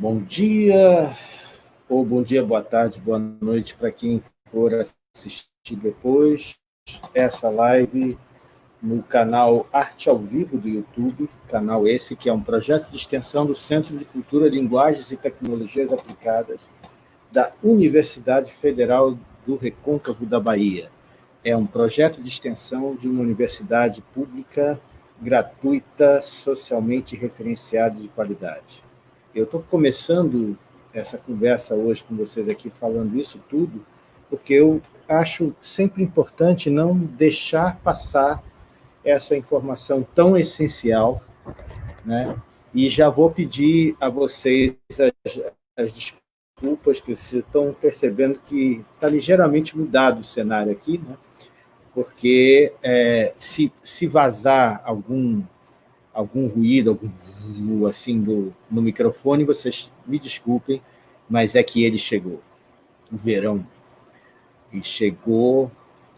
Bom dia, ou bom dia, boa tarde, boa noite para quem for assistir depois essa live no canal Arte ao Vivo do YouTube, canal esse que é um projeto de extensão do Centro de Cultura, Linguagens e Tecnologias Aplicadas da Universidade Federal do Recôncavo da Bahia. É um projeto de extensão de uma universidade pública, gratuita, socialmente referenciada de qualidade. Eu estou começando essa conversa hoje com vocês aqui, falando isso tudo, porque eu acho sempre importante não deixar passar essa informação tão essencial, né? e já vou pedir a vocês as, as desculpas, que vocês estão percebendo que está ligeiramente mudado o cenário aqui, né? porque é, se, se vazar algum, algum ruído, algum assim do, no microfone, vocês me desculpem, mas é que ele chegou. O verão e chegou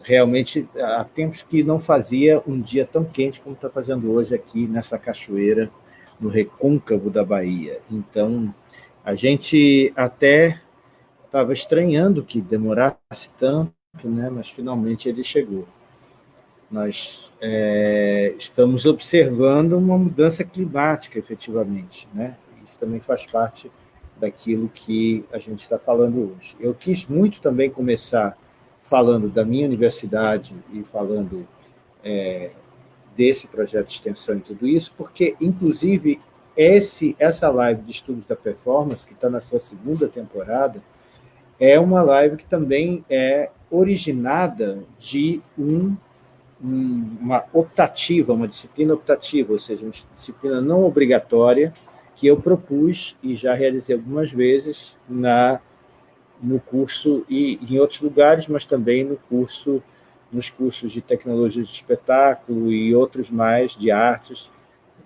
realmente há tempos que não fazia um dia tão quente como está fazendo hoje aqui nessa cachoeira, no recôncavo da Bahia. Então, a gente até estava estranhando que demorasse tanto, né? mas finalmente ele chegou. Nós é, estamos observando uma mudança climática, efetivamente. Né? Isso também faz parte daquilo que a gente está falando hoje. Eu quis muito também começar falando da minha universidade e falando é, desse projeto de extensão e tudo isso, porque, inclusive, esse, essa live de estudos da performance, que está na sua segunda temporada, é uma live que também é originada de um, um, uma optativa, uma disciplina optativa, ou seja, uma disciplina não obrigatória, que eu propus e já realizei algumas vezes na no curso e em outros lugares, mas também no curso, nos cursos de tecnologia de espetáculo e outros mais de artes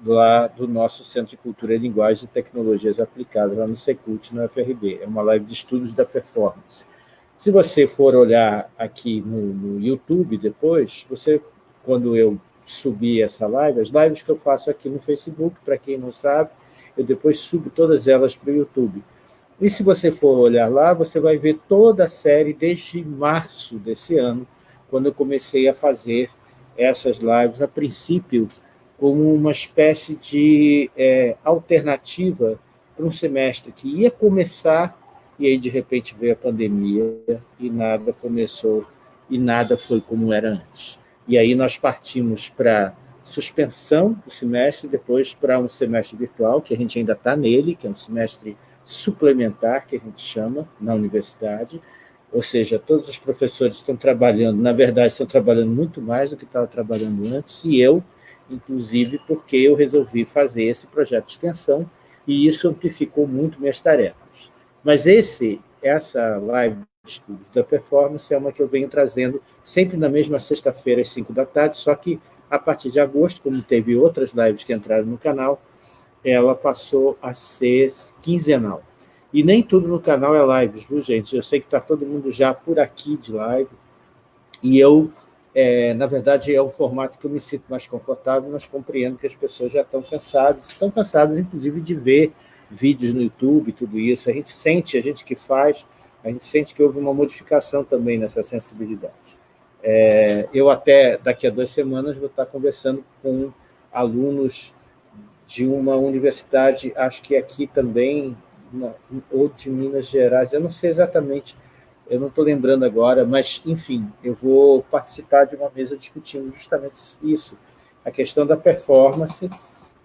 lá do nosso Centro de Cultura e Linguagens e Tecnologias Aplicadas, lá no Secult, no FRB. É uma live de estudos da performance. Se você for olhar aqui no, no YouTube depois, você, quando eu subir essa live, as lives que eu faço aqui no Facebook, para quem não sabe, eu depois subo todas elas para o YouTube. E se você for olhar lá, você vai ver toda a série desde março desse ano, quando eu comecei a fazer essas lives, a princípio, como uma espécie de é, alternativa para um semestre que ia começar, e aí, de repente, veio a pandemia e nada começou, e nada foi como era antes. E aí nós partimos para suspensão do semestre, depois para um semestre virtual, que a gente ainda está nele, que é um semestre suplementar, que a gente chama, na universidade, ou seja, todos os professores estão trabalhando, na verdade, estão trabalhando muito mais do que estavam trabalhando antes, e eu, inclusive, porque eu resolvi fazer esse projeto de extensão, e isso amplificou muito minhas tarefas. Mas esse, essa live de estudos da performance é uma que eu venho trazendo sempre na mesma sexta-feira, às 5 da tarde, só que a partir de agosto, como teve outras lives que entraram no canal, ela passou a ser quinzenal. E nem tudo no canal é lives, viu, gente? Eu sei que está todo mundo já por aqui de live, e eu, é, na verdade, é o formato que eu me sinto mais confortável, mas compreendo que as pessoas já estão cansadas, estão cansadas, inclusive, de ver vídeos no YouTube, tudo isso. A gente sente, a gente que faz, a gente sente que houve uma modificação também nessa sensibilidade. É, eu até, daqui a duas semanas, vou estar conversando com alunos de uma universidade, acho que aqui também, ou de Minas Gerais, eu não sei exatamente, eu não estou lembrando agora, mas, enfim, eu vou participar de uma mesa discutindo justamente isso, a questão da performance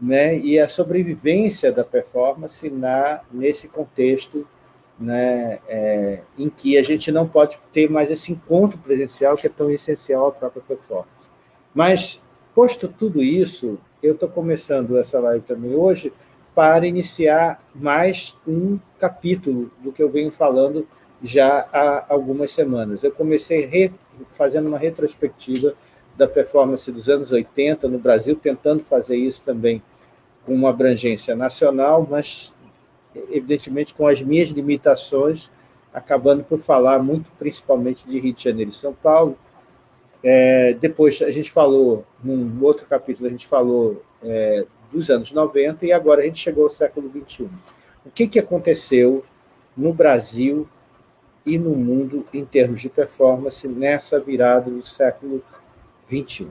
né, e a sobrevivência da performance na, nesse contexto né, é, em que a gente não pode ter mais esse encontro presencial que é tão essencial à própria performance. Mas, posto tudo isso, eu estou começando essa live também hoje para iniciar mais um capítulo do que eu venho falando já há algumas semanas. Eu comecei re, fazendo uma retrospectiva da performance dos anos 80 no Brasil, tentando fazer isso também com uma abrangência nacional, mas, evidentemente, com as minhas limitações, acabando por falar muito principalmente de Rio de Janeiro e São Paulo, é, depois a gente falou, num outro capítulo, a gente falou é, dos anos 90 e agora a gente chegou ao século XXI. o que, que aconteceu no Brasil e no mundo em termos de performance nessa virada do século XXI.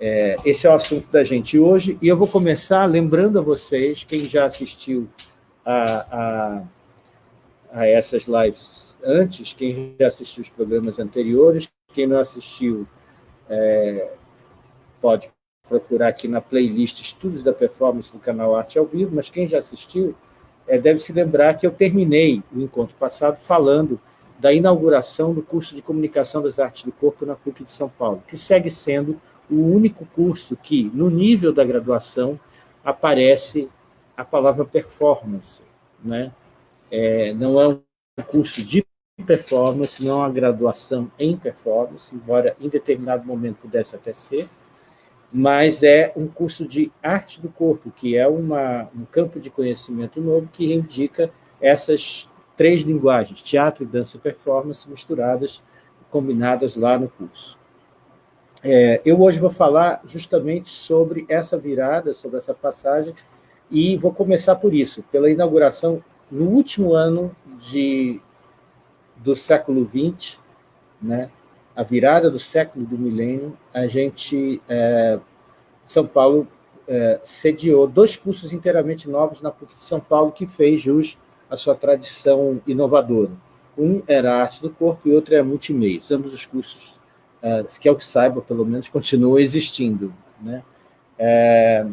É, esse é o assunto da gente hoje, e eu vou começar lembrando a vocês, quem já assistiu a, a, a essas lives antes, quem já assistiu os programas anteriores, quem não assistiu é, pode procurar aqui na playlist Estudos da Performance do canal Arte ao Vivo, mas quem já assistiu é, deve se lembrar que eu terminei o encontro passado falando da inauguração do curso de Comunicação das Artes do Corpo na PUC de São Paulo, que segue sendo o único curso que, no nível da graduação, aparece a palavra performance. Né? É, não é um curso de performance, não é uma graduação em performance, embora em determinado momento pudesse até ser, mas é um curso de arte do corpo, que é uma, um campo de conhecimento novo que indica essas três linguagens, teatro, dança e performance, misturadas, combinadas lá no curso. É, eu hoje vou falar justamente sobre essa virada, sobre essa passagem, e vou começar por isso, pela inauguração, no último ano de, do século XX, né, a virada do século do milênio, a gente, é, São Paulo, é, sediou dois cursos inteiramente novos na PUC de São Paulo, que fez jus à sua tradição inovadora. Um era arte do corpo e outro era multimeios. Ambos os cursos, que é o que saiba, pelo menos, continuam existindo. Né? É,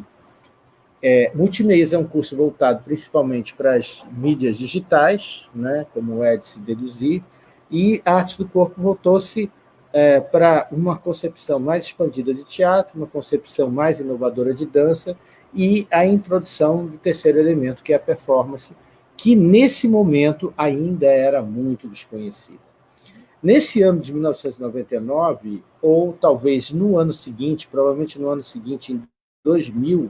é, é um curso voltado principalmente para as mídias digitais, né, como é de se deduzir, e a arte do corpo voltou-se é, para uma concepção mais expandida de teatro, uma concepção mais inovadora de dança e a introdução do terceiro elemento, que é a performance, que nesse momento ainda era muito desconhecida. Nesse ano de 1999, ou talvez no ano seguinte, provavelmente no ano seguinte, em 2000,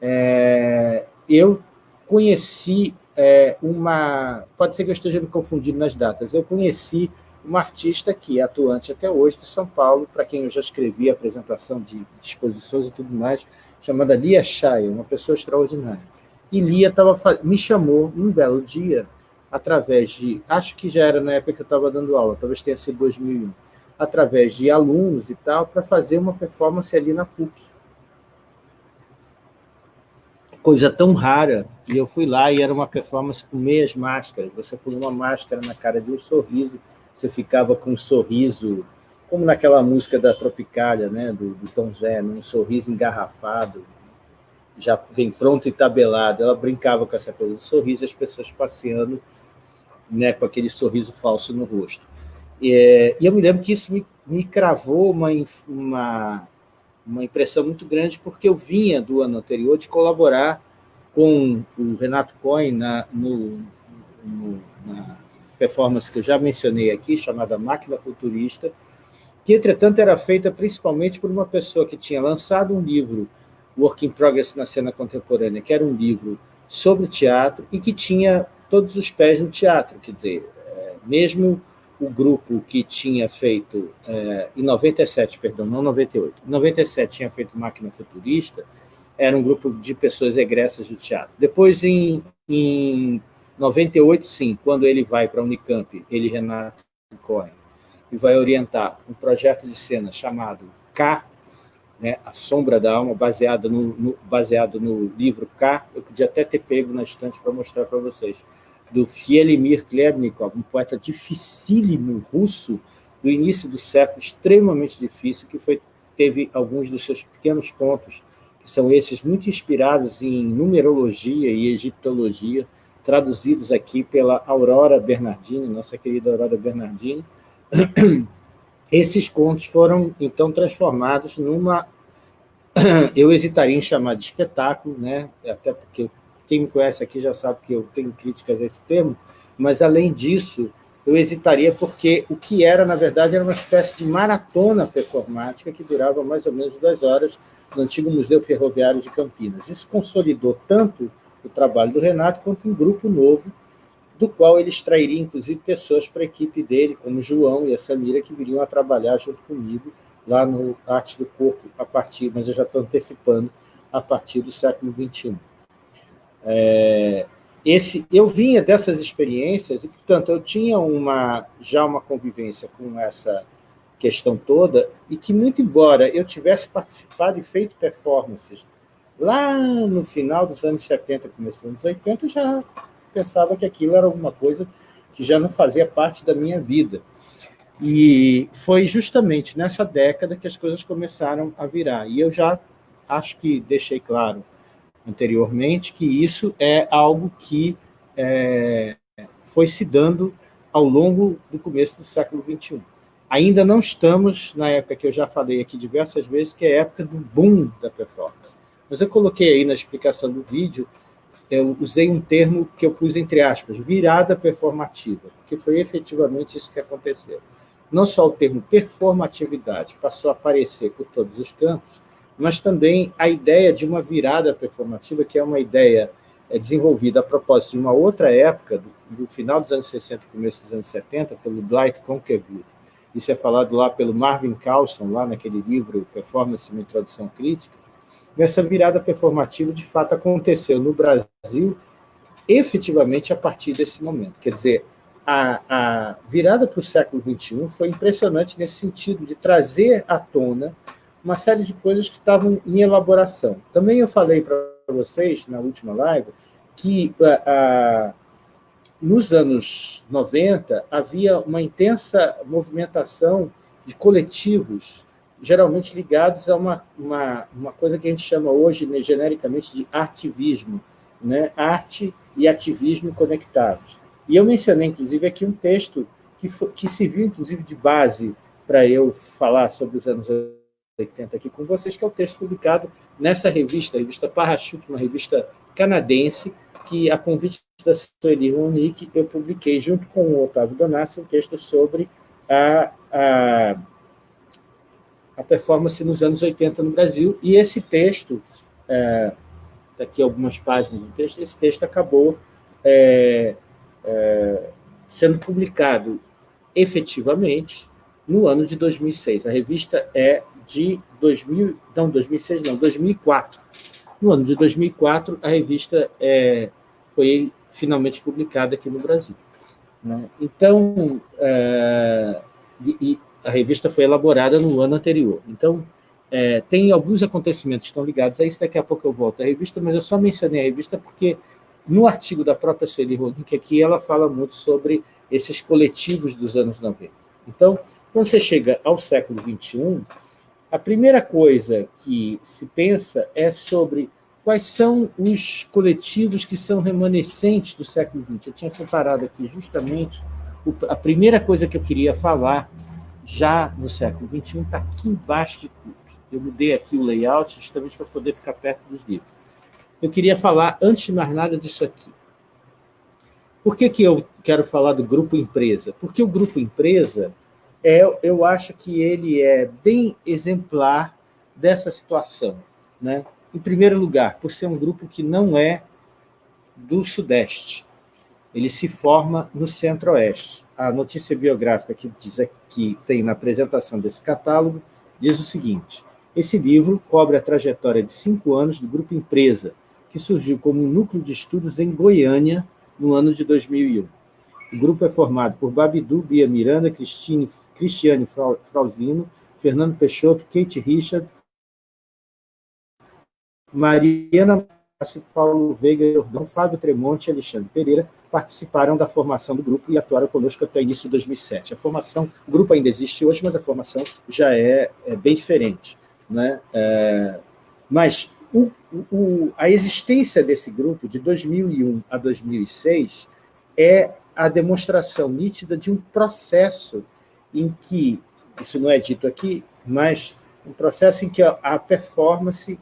é, eu conheci é, uma... Pode ser que eu esteja me confundindo nas datas. Eu conheci uma artista que é atuante até hoje de São Paulo, para quem eu já escrevi a apresentação de exposições e tudo mais, chamada Lia Chay, uma pessoa extraordinária. E Lia tava, me chamou um belo dia, através de, acho que já era na época que eu estava dando aula, talvez tenha sido 2001, através de alunos e tal, para fazer uma performance ali na PUC. Coisa tão rara, e eu fui lá e era uma performance com meias máscaras, você põe uma máscara na cara de um sorriso, você ficava com um sorriso, como naquela música da Tropicália, né, do, do Tom Zé, né, um sorriso engarrafado, já vem pronto e tabelado. Ela brincava com essa coisa do sorriso, as pessoas passeando né, com aquele sorriso falso no rosto. E, e eu me lembro que isso me, me cravou uma, uma, uma impressão muito grande, porque eu vinha do ano anterior de colaborar com o Renato Cohen na, no, no, na performance que eu já mencionei aqui, chamada Máquina Futurista, que, entretanto, era feita principalmente por uma pessoa que tinha lançado um livro, Work in Progress na Cena Contemporânea, que era um livro sobre teatro e que tinha todos os pés no teatro, quer dizer, é, mesmo o grupo que tinha feito, é, em 97, perdão, não 98, em 97 tinha feito Máquina Futurista, era um grupo de pessoas egressas do teatro. Depois, em, em 98, sim, quando ele vai para a Unicamp, ele, Renato Cohen, e vai orientar um projeto de cena chamado K, né, A Sombra da Alma, baseado no, no, baseado no livro K, eu podia até ter pego na estante para mostrar para vocês, do Fielimir Klebnikov, um poeta dificílimo russo, do início do século, extremamente difícil, que foi, teve alguns dos seus pequenos contos, que são esses muito inspirados em numerologia e egiptologia, traduzidos aqui pela Aurora Bernardini, nossa querida Aurora Bernardini. Esses contos foram, então, transformados numa... Eu hesitaria em chamar de espetáculo, né? até porque quem me conhece aqui já sabe que eu tenho críticas a esse termo, mas, além disso, eu hesitaria porque o que era, na verdade, era uma espécie de maratona performática que durava mais ou menos duas horas no antigo Museu Ferroviário de Campinas. Isso consolidou tanto o trabalho do Renato, quanto um grupo novo, do qual ele extrairia, inclusive, pessoas para a equipe dele, como o João e a Samira, que viriam a trabalhar junto comigo lá no Arte do Corpo, a partir, mas eu já estou antecipando, a partir do século XXI. É, esse, eu vinha dessas experiências e, portanto, eu tinha uma, já uma convivência com essa questão toda e que, muito embora eu tivesse participado e feito performances lá no final dos anos 70, começo dos anos 80, já pensava que aquilo era alguma coisa que já não fazia parte da minha vida. E foi justamente nessa década que as coisas começaram a virar. E eu já acho que deixei claro anteriormente que isso é algo que é, foi se dando ao longo do começo do século XXI. Ainda não estamos na época que eu já falei aqui diversas vezes, que é a época do boom da performance. Mas eu coloquei aí na explicação do vídeo, eu usei um termo que eu pus entre aspas, virada performativa, que foi efetivamente isso que aconteceu. Não só o termo performatividade passou a aparecer por todos os campos, mas também a ideia de uma virada performativa, que é uma ideia é, desenvolvida a propósito de uma outra época, do, do final dos anos 60 começo dos anos 70, pelo Dwight Conquerwood. Isso é falado lá pelo Marvin Carlson, lá naquele livro Performance e Introdução Crítica. Essa virada performativa, de fato, aconteceu no Brasil efetivamente a partir desse momento. Quer dizer, a, a virada para o século XXI foi impressionante nesse sentido de trazer à tona uma série de coisas que estavam em elaboração. Também eu falei para vocês, na última live, que nos anos 90 havia uma intensa movimentação de coletivos, geralmente ligados a uma, uma, uma coisa que a gente chama hoje, né, genericamente, de ativismo, né? arte e ativismo conectados. E eu mencionei, inclusive, aqui um texto que, foi, que serviu, inclusive, de base para eu falar sobre os anos 80 aqui com vocês, que é o texto publicado nessa revista, a revista Parachute, uma revista canadense, que, a convite da Sueli Ronick, eu publiquei, junto com o Otávio Donassi, um texto sobre a, a, a performance nos anos 80 no Brasil, e esse texto, é, daqui algumas páginas do texto, esse texto acabou é, é, sendo publicado efetivamente no ano de 2006. A revista é de 2000, não, 2006 não, 2004. No ano de 2004, a revista é, foi finalmente publicada aqui no Brasil. Né? Então, é, e, e a revista foi elaborada no ano anterior. Então, é, tem alguns acontecimentos que estão ligados a isso, daqui a pouco eu volto à revista, mas eu só mencionei a revista porque no artigo da própria Sueli Rodin, aqui ela fala muito sobre esses coletivos dos anos 90. Então, quando você chega ao século XXI, a primeira coisa que se pensa é sobre quais são os coletivos que são remanescentes do século XX. Eu tinha separado aqui justamente a primeira coisa que eu queria falar já no século XXI está aqui embaixo de tudo. Eu mudei aqui o layout justamente para poder ficar perto dos livros. Eu queria falar, antes de mais nada, disso aqui. Por que, que eu quero falar do grupo empresa? Porque o grupo empresa é, eu acho que ele é bem exemplar dessa situação. Né? Em primeiro lugar, por ser um grupo que não é do Sudeste. Ele se forma no Centro-Oeste. A notícia biográfica que, diz, que tem na apresentação desse catálogo diz o seguinte, esse livro cobre a trajetória de cinco anos do Grupo Empresa, que surgiu como um núcleo de estudos em Goiânia no ano de 2001. O grupo é formado por Babidu, Bia Miranda, Cristine, Cristiane Frauzino, Fernando Peixoto, Kate Richard, Mariana Paulo Veiga Jordão, Fábio Tremonte e Alexandre Pereira participaram da formação do grupo e atuaram conosco até o início de 2007. A formação, o grupo ainda existe hoje, mas a formação já é, é bem diferente. Né? É, mas o, o, a existência desse grupo, de 2001 a 2006, é a demonstração nítida de um processo em que, isso não é dito aqui, mas um processo em que a performance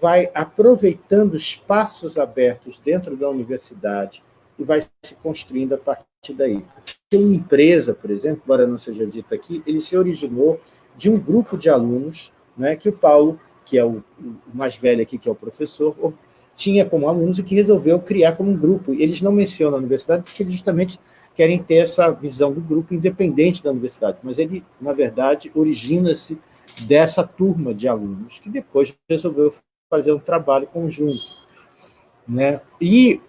vai aproveitando espaços abertos dentro da universidade e vai se construindo a partir daí. Uma empresa, por exemplo, embora não seja dito aqui, ele se originou de um grupo de alunos né, que o Paulo, que é o, o mais velho aqui, que é o professor, tinha como alunos e que resolveu criar como um grupo. Eles não mencionam a universidade porque justamente querem ter essa visão do grupo independente da universidade, mas ele, na verdade, origina-se dessa turma de alunos, que depois resolveu fazer um trabalho conjunto. Né? E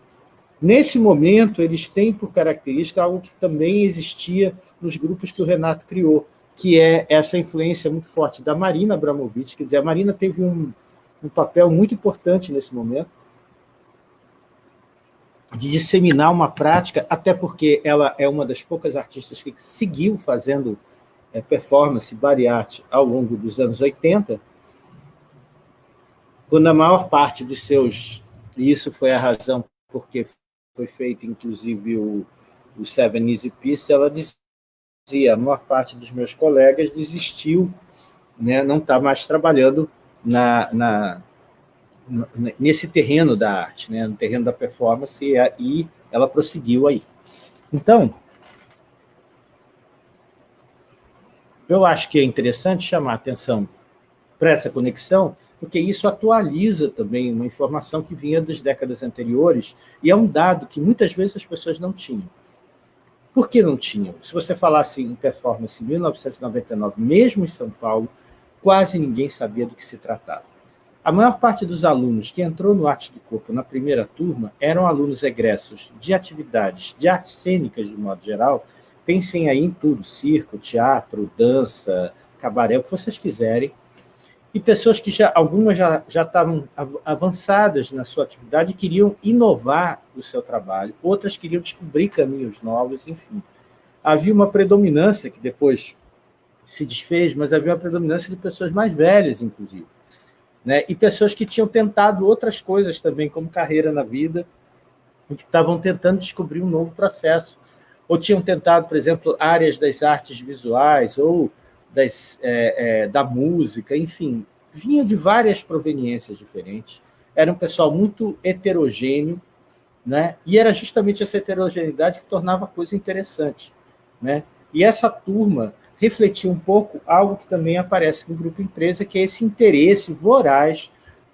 Nesse momento, eles têm por característica algo que também existia nos grupos que o Renato criou, que é essa influência muito forte da Marina Abramovic. Quer dizer, a Marina teve um, um papel muito importante nesse momento, de disseminar uma prática, até porque ela é uma das poucas artistas que seguiu fazendo é, performance, art, ao longo dos anos 80, quando a maior parte dos seus... E isso foi a razão porque foi feito, inclusive, o, o Seven Easy Peace, ela dizia, a maior parte dos meus colegas desistiu, né, não está mais trabalhando na, na, nesse terreno da arte, né, no terreno da performance, e, ela prosseguiu aí. Então, eu acho que é interessante chamar a atenção para essa conexão, porque isso atualiza também uma informação que vinha das décadas anteriores, e é um dado que muitas vezes as pessoas não tinham. Por que não tinham? Se você falasse em performance em 1999, mesmo em São Paulo, quase ninguém sabia do que se tratava. A maior parte dos alunos que entrou no Arte do Corpo na primeira turma eram alunos egressos de atividades de artes cênicas, de modo geral. Pensem aí em tudo, circo, teatro, dança, cabaré, o que vocês quiserem. E pessoas que já, algumas já, já estavam avançadas na sua atividade e queriam inovar o seu trabalho, outras queriam descobrir caminhos novos, enfim. Havia uma predominância, que depois se desfez, mas havia uma predominância de pessoas mais velhas, inclusive né? e pessoas que tinham tentado outras coisas também, como carreira na vida, e que estavam tentando descobrir um novo processo, ou tinham tentado, por exemplo, áreas das artes visuais, ou das, é, é, da música, enfim, vinham de várias proveniências diferentes, era um pessoal muito heterogêneo, né? e era justamente essa heterogeneidade que tornava a coisa interessante. Né? E essa turma refletir um pouco algo que também aparece no Grupo Empresa, que é esse interesse voraz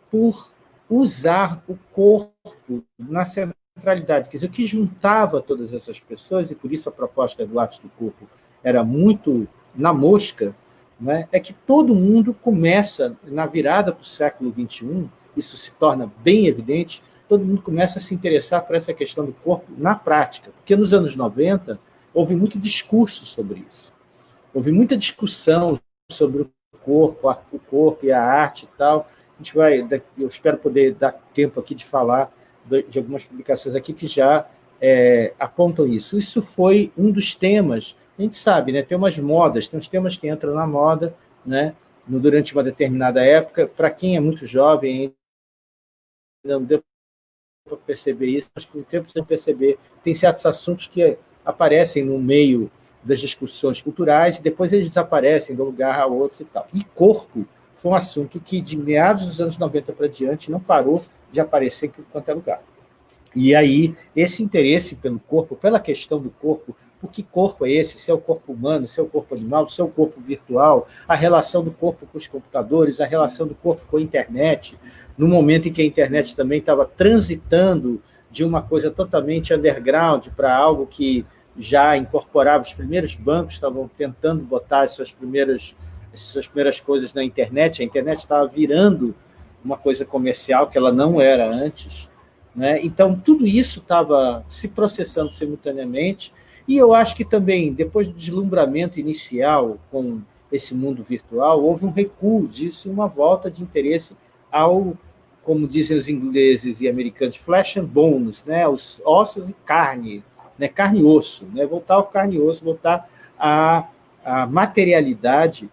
por usar o corpo na centralidade. Quer dizer, o que juntava todas essas pessoas, e por isso a proposta do Atos do Corpo era muito na mosca, né, é que todo mundo começa, na virada para o século XXI, isso se torna bem evidente, todo mundo começa a se interessar por essa questão do corpo na prática, porque nos anos 90 houve muito discurso sobre isso. Houve muita discussão sobre o corpo, o corpo e a arte e tal. A gente vai, eu espero poder dar tempo aqui de falar de algumas publicações aqui que já é, apontam isso. Isso foi um dos temas, a gente sabe, né, tem umas modas, tem uns temas que entram na moda, né, durante uma determinada época, para quem é muito jovem, não deu para perceber isso, mas com o tempo você perceber, tem certos assuntos que aparecem no meio das discussões culturais, e depois eles desaparecem de um lugar a outro e tal. E corpo foi um assunto que, de meados dos anos 90 para diante, não parou de aparecer em quanto é lugar. E aí, esse interesse pelo corpo, pela questão do corpo, o que corpo é esse? Se é o corpo humano, se é o corpo animal, se é o corpo virtual, a relação do corpo com os computadores, a relação do corpo com a internet, no momento em que a internet também estava transitando de uma coisa totalmente underground para algo que já incorporava, os primeiros bancos estavam tentando botar as suas primeiras, as suas primeiras coisas na internet, a internet estava virando uma coisa comercial que ela não era antes. Né? Então, tudo isso estava se processando simultaneamente, e eu acho que também, depois do deslumbramento inicial com esse mundo virtual, houve um recuo disso e uma volta de interesse ao, como dizem os ingleses e americanos, flesh and bones, né? os ossos e carne, né, carne e osso, né, voltar ao carne e osso, voltar à, à materialidade,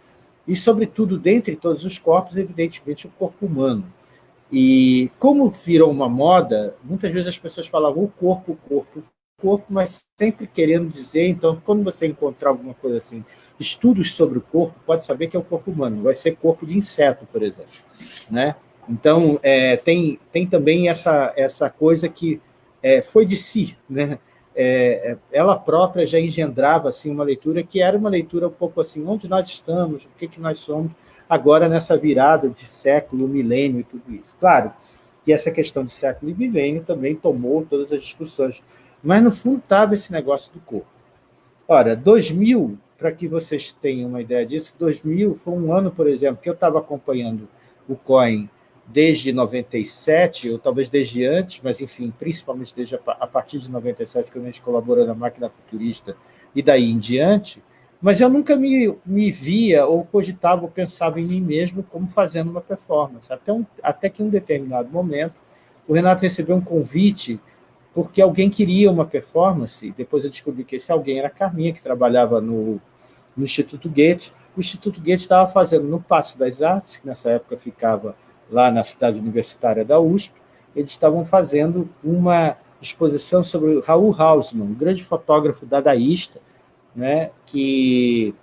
e, sobretudo, dentre todos os corpos, evidentemente, o corpo humano. E como virou uma moda, muitas vezes as pessoas falavam o corpo, o corpo, o corpo, mas sempre querendo dizer, então, quando você encontrar alguma coisa assim, estudos sobre o corpo, pode saber que é o corpo humano, vai ser corpo de inseto, por exemplo. Né? Então, é, tem, tem também essa, essa coisa que é, foi de si, né? É, ela própria já engendrava assim, uma leitura que era uma leitura um pouco assim, onde nós estamos, o que, que nós somos, agora nessa virada de século, milênio e tudo isso. Claro que essa questão de século e milênio também tomou todas as discussões, mas no fundo estava esse negócio do corpo. Ora, 2000, para que vocês tenham uma ideia disso, 2000 foi um ano, por exemplo, que eu estava acompanhando o COIN desde 97, ou talvez desde antes, mas, enfim, principalmente desde a, a partir de 97, que a gente colaborou na Máquina Futurista, e daí em diante, mas eu nunca me, me via ou cogitava ou pensava em mim mesmo como fazendo uma performance. Até, um, até que em um determinado momento, o Renato recebeu um convite porque alguém queria uma performance, depois eu descobri que esse alguém era a Carminha, que trabalhava no, no Instituto Goethe. O Instituto Goethe estava fazendo no Passe das Artes, que nessa época ficava lá na cidade universitária da USP, eles estavam fazendo uma exposição sobre Raul Hausmann, um grande fotógrafo dadaísta, né, que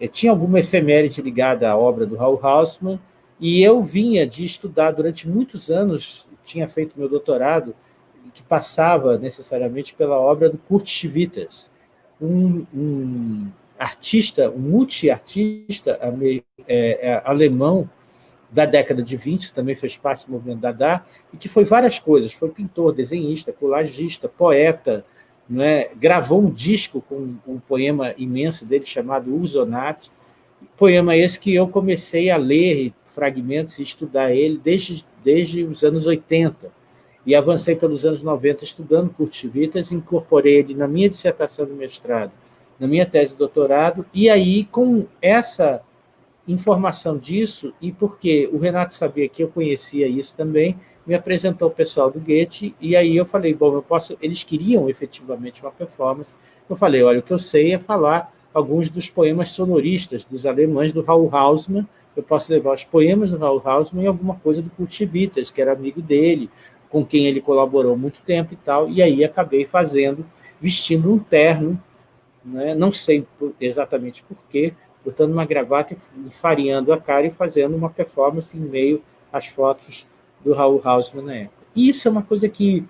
eh, tinha alguma efeméride ligada à obra do Raul Hausmann, e eu vinha de estudar durante muitos anos, tinha feito meu doutorado, que passava necessariamente pela obra do Kurt Schwitters, um, um artista, um multiartista é, é, alemão da década de 20, que também fez parte do movimento Dada, e que foi várias coisas, foi pintor, desenhista, colagista, poeta, é? gravou um disco com um poema imenso dele chamado Usonat, poema esse que eu comecei a ler fragmentos e estudar ele desde, desde os anos 80, e avancei pelos anos 90 estudando Kurt Vitas, incorporei ele na minha dissertação de mestrado, na minha tese de doutorado, e aí, com essa informação disso, e porque o Renato sabia que eu conhecia isso também, me apresentou o pessoal do Goethe, e aí eu falei, bom, eu posso... Eles queriam efetivamente uma performance. Eu falei, olha, o que eu sei é falar alguns dos poemas sonoristas dos alemães do Raul Hausmann, eu posso levar os poemas do Raul Hausmann e alguma coisa do Kurt Witters, que era amigo dele, com quem ele colaborou muito tempo e tal, e aí acabei fazendo, vestindo um terno, né? não sei exatamente porquê, botando uma gravata e fareando a cara e fazendo uma performance em meio às fotos do Raul Hausmann na época. E isso é uma coisa que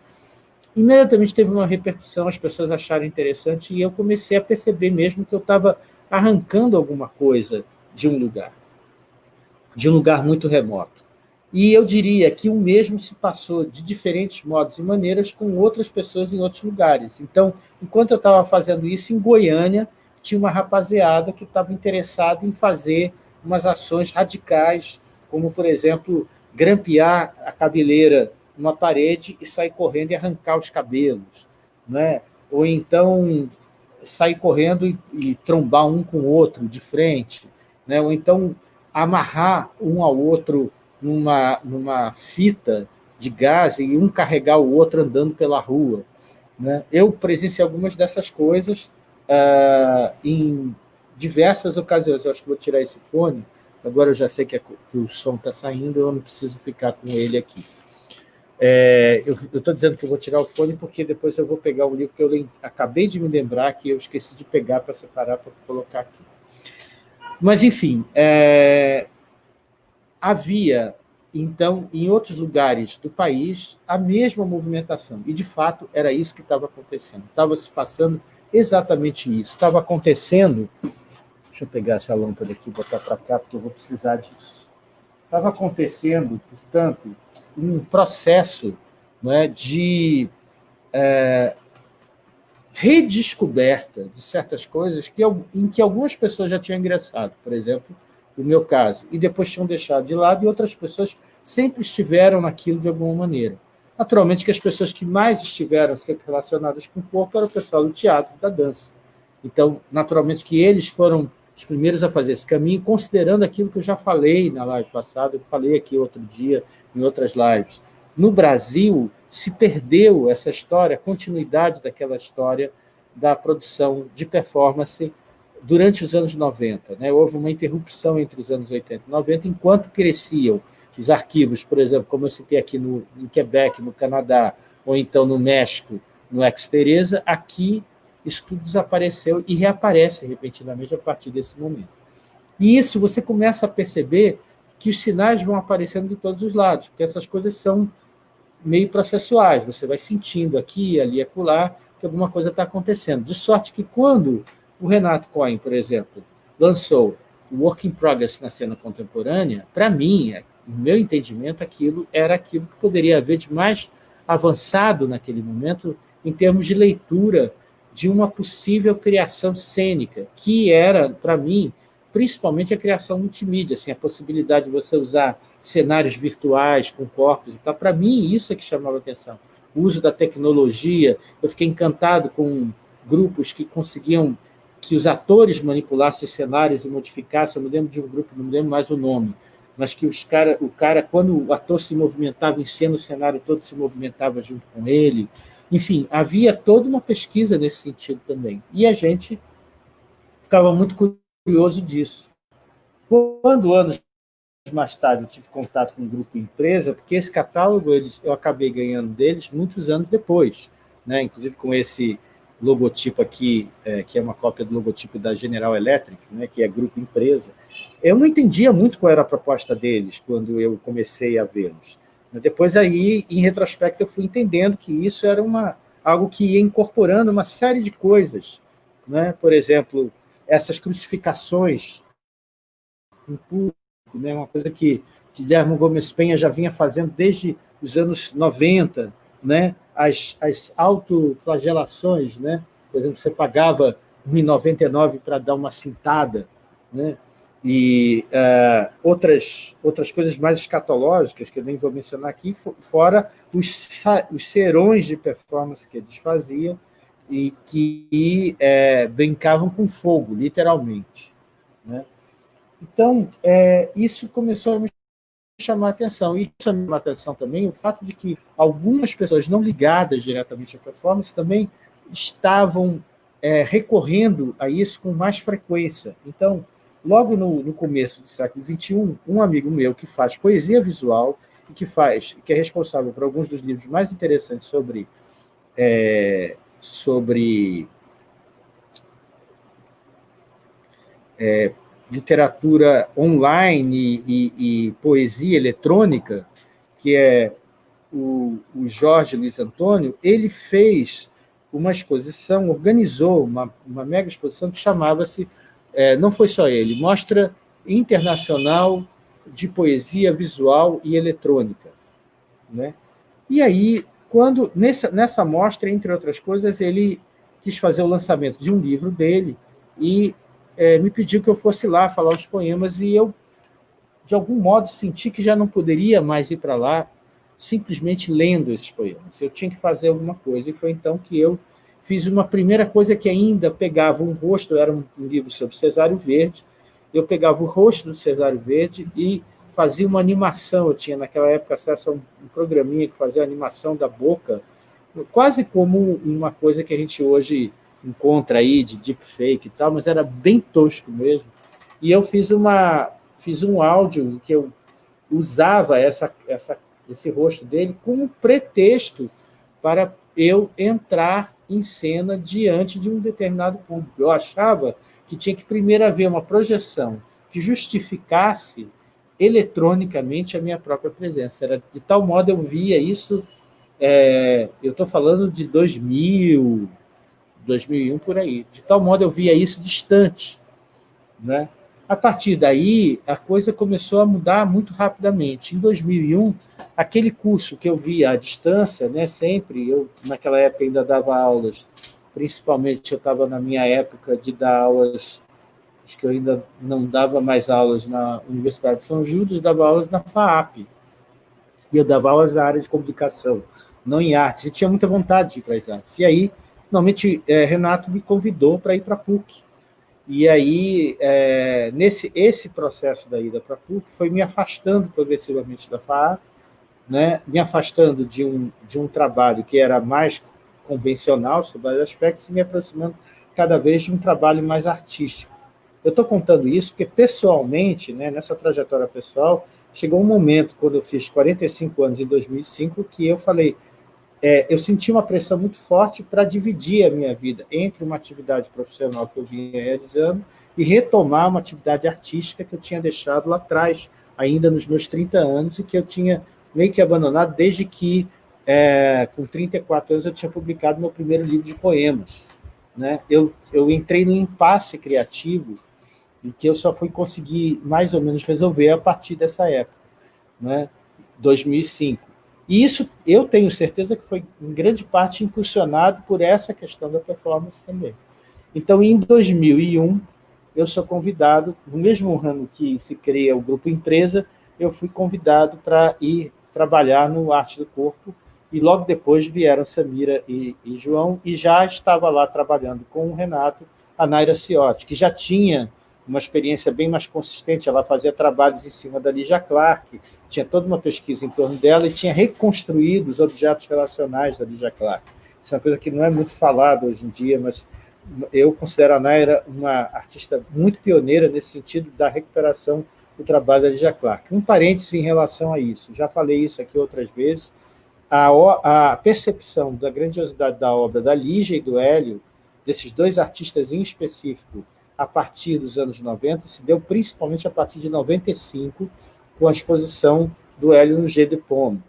imediatamente teve uma repercussão, as pessoas acharam interessante, e eu comecei a perceber mesmo que eu estava arrancando alguma coisa de um lugar, de um lugar muito remoto. E eu diria que o mesmo se passou de diferentes modos e maneiras com outras pessoas em outros lugares. Então, enquanto eu estava fazendo isso, em Goiânia, tinha uma rapaziada que estava interessada em fazer umas ações radicais, como, por exemplo, grampear a cabeleira numa parede e sair correndo e arrancar os cabelos, né? ou então sair correndo e, e trombar um com o outro de frente, né? ou então amarrar um ao outro numa, numa fita de gás e um carregar o outro andando pela rua. Né? Eu presenciei algumas dessas coisas uh, em diversas ocasiões. Eu acho que vou tirar esse fone, Agora eu já sei que, é, que o som está saindo, eu não preciso ficar com ele aqui. É, eu estou dizendo que eu vou tirar o fone porque depois eu vou pegar o livro que eu acabei de me lembrar que eu esqueci de pegar para separar para colocar aqui. Mas, enfim, é, havia, então, em outros lugares do país, a mesma movimentação. E, de fato, era isso que estava acontecendo. Estava se passando exatamente isso. Estava acontecendo Deixa eu pegar essa lâmpada aqui e botar para cá, porque eu vou precisar disso. Estava acontecendo, portanto, um processo é, de é, redescoberta de certas coisas que, em que algumas pessoas já tinham ingressado, por exemplo, no meu caso, e depois tinham deixado de lado, e outras pessoas sempre estiveram naquilo de alguma maneira. Naturalmente que as pessoas que mais estiveram sempre relacionadas com o corpo eram o pessoal do teatro, da dança. Então, naturalmente que eles foram os primeiros a fazer esse caminho, considerando aquilo que eu já falei na live passada, eu falei aqui outro dia, em outras lives. No Brasil, se perdeu essa história, a continuidade daquela história da produção de performance durante os anos 90. Né? Houve uma interrupção entre os anos 80 e 90, enquanto cresciam os arquivos, por exemplo, como eu citei aqui no, em Quebec, no Canadá, ou então no México, no Ex-Teresa, aqui isso tudo desapareceu e reaparece repentinamente a partir desse momento. E isso você começa a perceber que os sinais vão aparecendo de todos os lados, porque essas coisas são meio processuais, você vai sentindo aqui, ali, acolá, que alguma coisa está acontecendo. De sorte que quando o Renato Cohen, por exemplo, lançou o Work in Progress na cena contemporânea, para mim, no meu entendimento, aquilo era aquilo que poderia haver de mais avançado naquele momento em termos de leitura de uma possível criação cênica, que era, para mim, principalmente a criação multimídia, assim, a possibilidade de você usar cenários virtuais com corpos e tal. Para mim, isso é que chamava atenção. O uso da tecnologia, eu fiquei encantado com grupos que conseguiam que os atores manipulassem cenários e modificassem, eu me lembro de um grupo, não me lembro mais o nome, mas que os cara, o cara, quando o ator se movimentava em cena, o cenário todo se movimentava junto com ele. Enfim, havia toda uma pesquisa nesse sentido também. E a gente ficava muito curioso disso. Quando, anos mais tarde, eu tive contato com um grupo empresa, porque esse catálogo eles, eu acabei ganhando deles muitos anos depois, né? inclusive com esse logotipo aqui, é, que é uma cópia do logotipo da General Electric, né, que é grupo empresa, eu não entendia muito qual era a proposta deles quando eu comecei a vê-los. Depois, aí, em retrospecto, eu fui entendendo que isso era uma, algo que ia incorporando uma série de coisas. Né? Por exemplo, essas crucificações em público, né? uma coisa que Guilherme Gomes Penha já vinha fazendo desde os anos 90, né? As, as autoflagelações, né? por exemplo, você pagava R$ 1,99 para dar uma cintada, né? e uh, outras, outras coisas mais escatológicas, que eu nem vou mencionar aqui, fora os, os serões de performance que eles faziam e que é, brincavam com fogo, literalmente. Né? Então, é, isso começou a me chamar a atenção. E chamou a atenção também o fato de que algumas pessoas não ligadas diretamente à performance também estavam é, recorrendo a isso com mais frequência. Então, logo no, no, começo do século XXI, um amigo meu que faz poesia visual e que faz, que é responsável por alguns dos livros mais interessantes sobre, é, sobre é, literatura online e, e, e, poesia eletrônica, que é o, o Jorge Luiz Antônio, ele fez uma exposição, organizou uma, uma mega exposição que chamava-se é, não foi só ele, Mostra Internacional de Poesia Visual e Eletrônica. Né? E aí, quando nessa, nessa mostra, entre outras coisas, ele quis fazer o lançamento de um livro dele e é, me pediu que eu fosse lá falar os poemas e eu, de algum modo, senti que já não poderia mais ir para lá simplesmente lendo esses poemas. Eu tinha que fazer alguma coisa e foi então que eu fiz uma primeira coisa que ainda pegava um rosto, era um livro sobre Cesário Verde, eu pegava o rosto do Cesário Verde e fazia uma animação, eu tinha naquela época acesso a um, programinha que fazia a animação da boca, quase como uma coisa que a gente hoje encontra aí de deepfake e tal, mas era bem tosco mesmo. E eu fiz, uma, fiz um áudio em que eu usava essa, essa, esse rosto dele como pretexto para eu entrar em cena diante de um determinado público. Eu achava que tinha que primeiro haver uma projeção que justificasse eletronicamente a minha própria presença. Era, de tal modo eu via isso, é, eu estou falando de 2000, 2001, por aí. De tal modo eu via isso distante. Né? A partir daí, a coisa começou a mudar muito rapidamente. Em 2001, aquele curso que eu via à distância, né, sempre, eu naquela época ainda dava aulas, principalmente eu estava na minha época de dar aulas, acho que eu ainda não dava mais aulas na Universidade de São Judas, dava aulas na FAAP. E eu dava aulas na área de comunicação, não em artes, e tinha muita vontade de ir para as artes. E aí, finalmente, é, Renato me convidou para ir para a PUC, e aí, é, nesse esse processo da ida para a PUC foi me afastando progressivamente da FAA, né, me afastando de um, de um trabalho que era mais convencional sobre vários aspectos e me aproximando cada vez de um trabalho mais artístico. Eu estou contando isso porque, pessoalmente, né, nessa trajetória pessoal, chegou um momento, quando eu fiz 45 anos, em 2005, que eu falei, é, eu senti uma pressão muito forte para dividir a minha vida entre uma atividade profissional que eu vinha realizando e retomar uma atividade artística que eu tinha deixado lá atrás, ainda nos meus 30 anos, e que eu tinha meio que abandonado desde que, é, com 34 anos, eu tinha publicado meu primeiro livro de poemas. Né? Eu, eu entrei num impasse criativo e que eu só fui conseguir mais ou menos resolver a partir dessa época, né? 2005. E isso eu tenho certeza que foi, em grande parte, impulsionado por essa questão da performance também. Então, em 2001, eu sou convidado, no mesmo ano que se cria o Grupo Empresa, eu fui convidado para ir trabalhar no Arte do Corpo, e logo depois vieram Samira e, e João, e já estava lá trabalhando com o Renato, a Naira Ciotti, que já tinha uma experiência bem mais consistente, ela fazia trabalhos em cima da Lígia Clark, tinha toda uma pesquisa em torno dela e tinha reconstruído os objetos relacionais da Lígia Clark. Isso é uma coisa que não é muito falada hoje em dia, mas eu considero a Naira uma artista muito pioneira nesse sentido da recuperação do trabalho da Lígia Clark. Um parêntese em relação a isso, já falei isso aqui outras vezes, a, a percepção da grandiosidade da obra da Lígia e do Hélio, desses dois artistas em específico, a partir dos anos 90, se deu principalmente a partir de 95, com a exposição do Hélio no G de Pomme.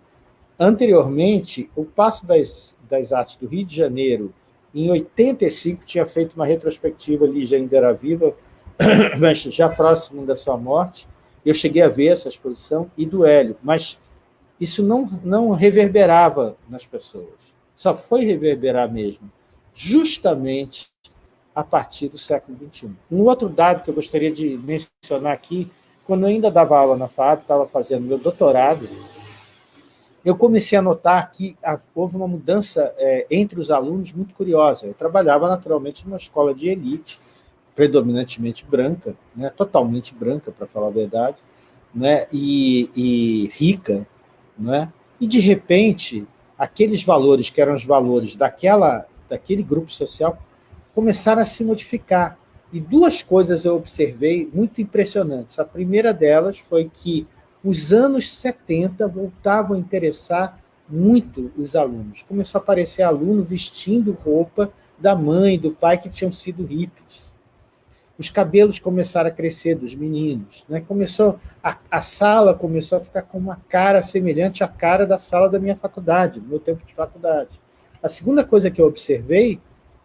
Anteriormente, o Passo das, das Artes do Rio de Janeiro, em 85, tinha feito uma retrospectiva, Lígia ainda era viva, mas já próximo da sua morte, eu cheguei a ver essa exposição, e do Hélio, mas isso não, não reverberava nas pessoas. Só foi reverberar mesmo, justamente a partir do século XXI. Um outro dado que eu gostaria de mencionar aqui, quando eu ainda dava aula na FAB, estava fazendo meu doutorado, eu comecei a notar que houve uma mudança é, entre os alunos muito curiosa. Eu trabalhava, naturalmente, numa escola de elite, predominantemente branca, né, totalmente branca, para falar a verdade, né, e, e rica, né, e, de repente, aqueles valores que eram os valores daquela, daquele grupo social começaram a se modificar. E duas coisas eu observei muito impressionantes. A primeira delas foi que os anos 70 voltavam a interessar muito os alunos. Começou a aparecer aluno vestindo roupa da mãe, do pai, que tinham sido hippies. Os cabelos começaram a crescer dos meninos. Né? Começou a, a sala começou a ficar com uma cara semelhante à cara da sala da minha faculdade, do meu tempo de faculdade. A segunda coisa que eu observei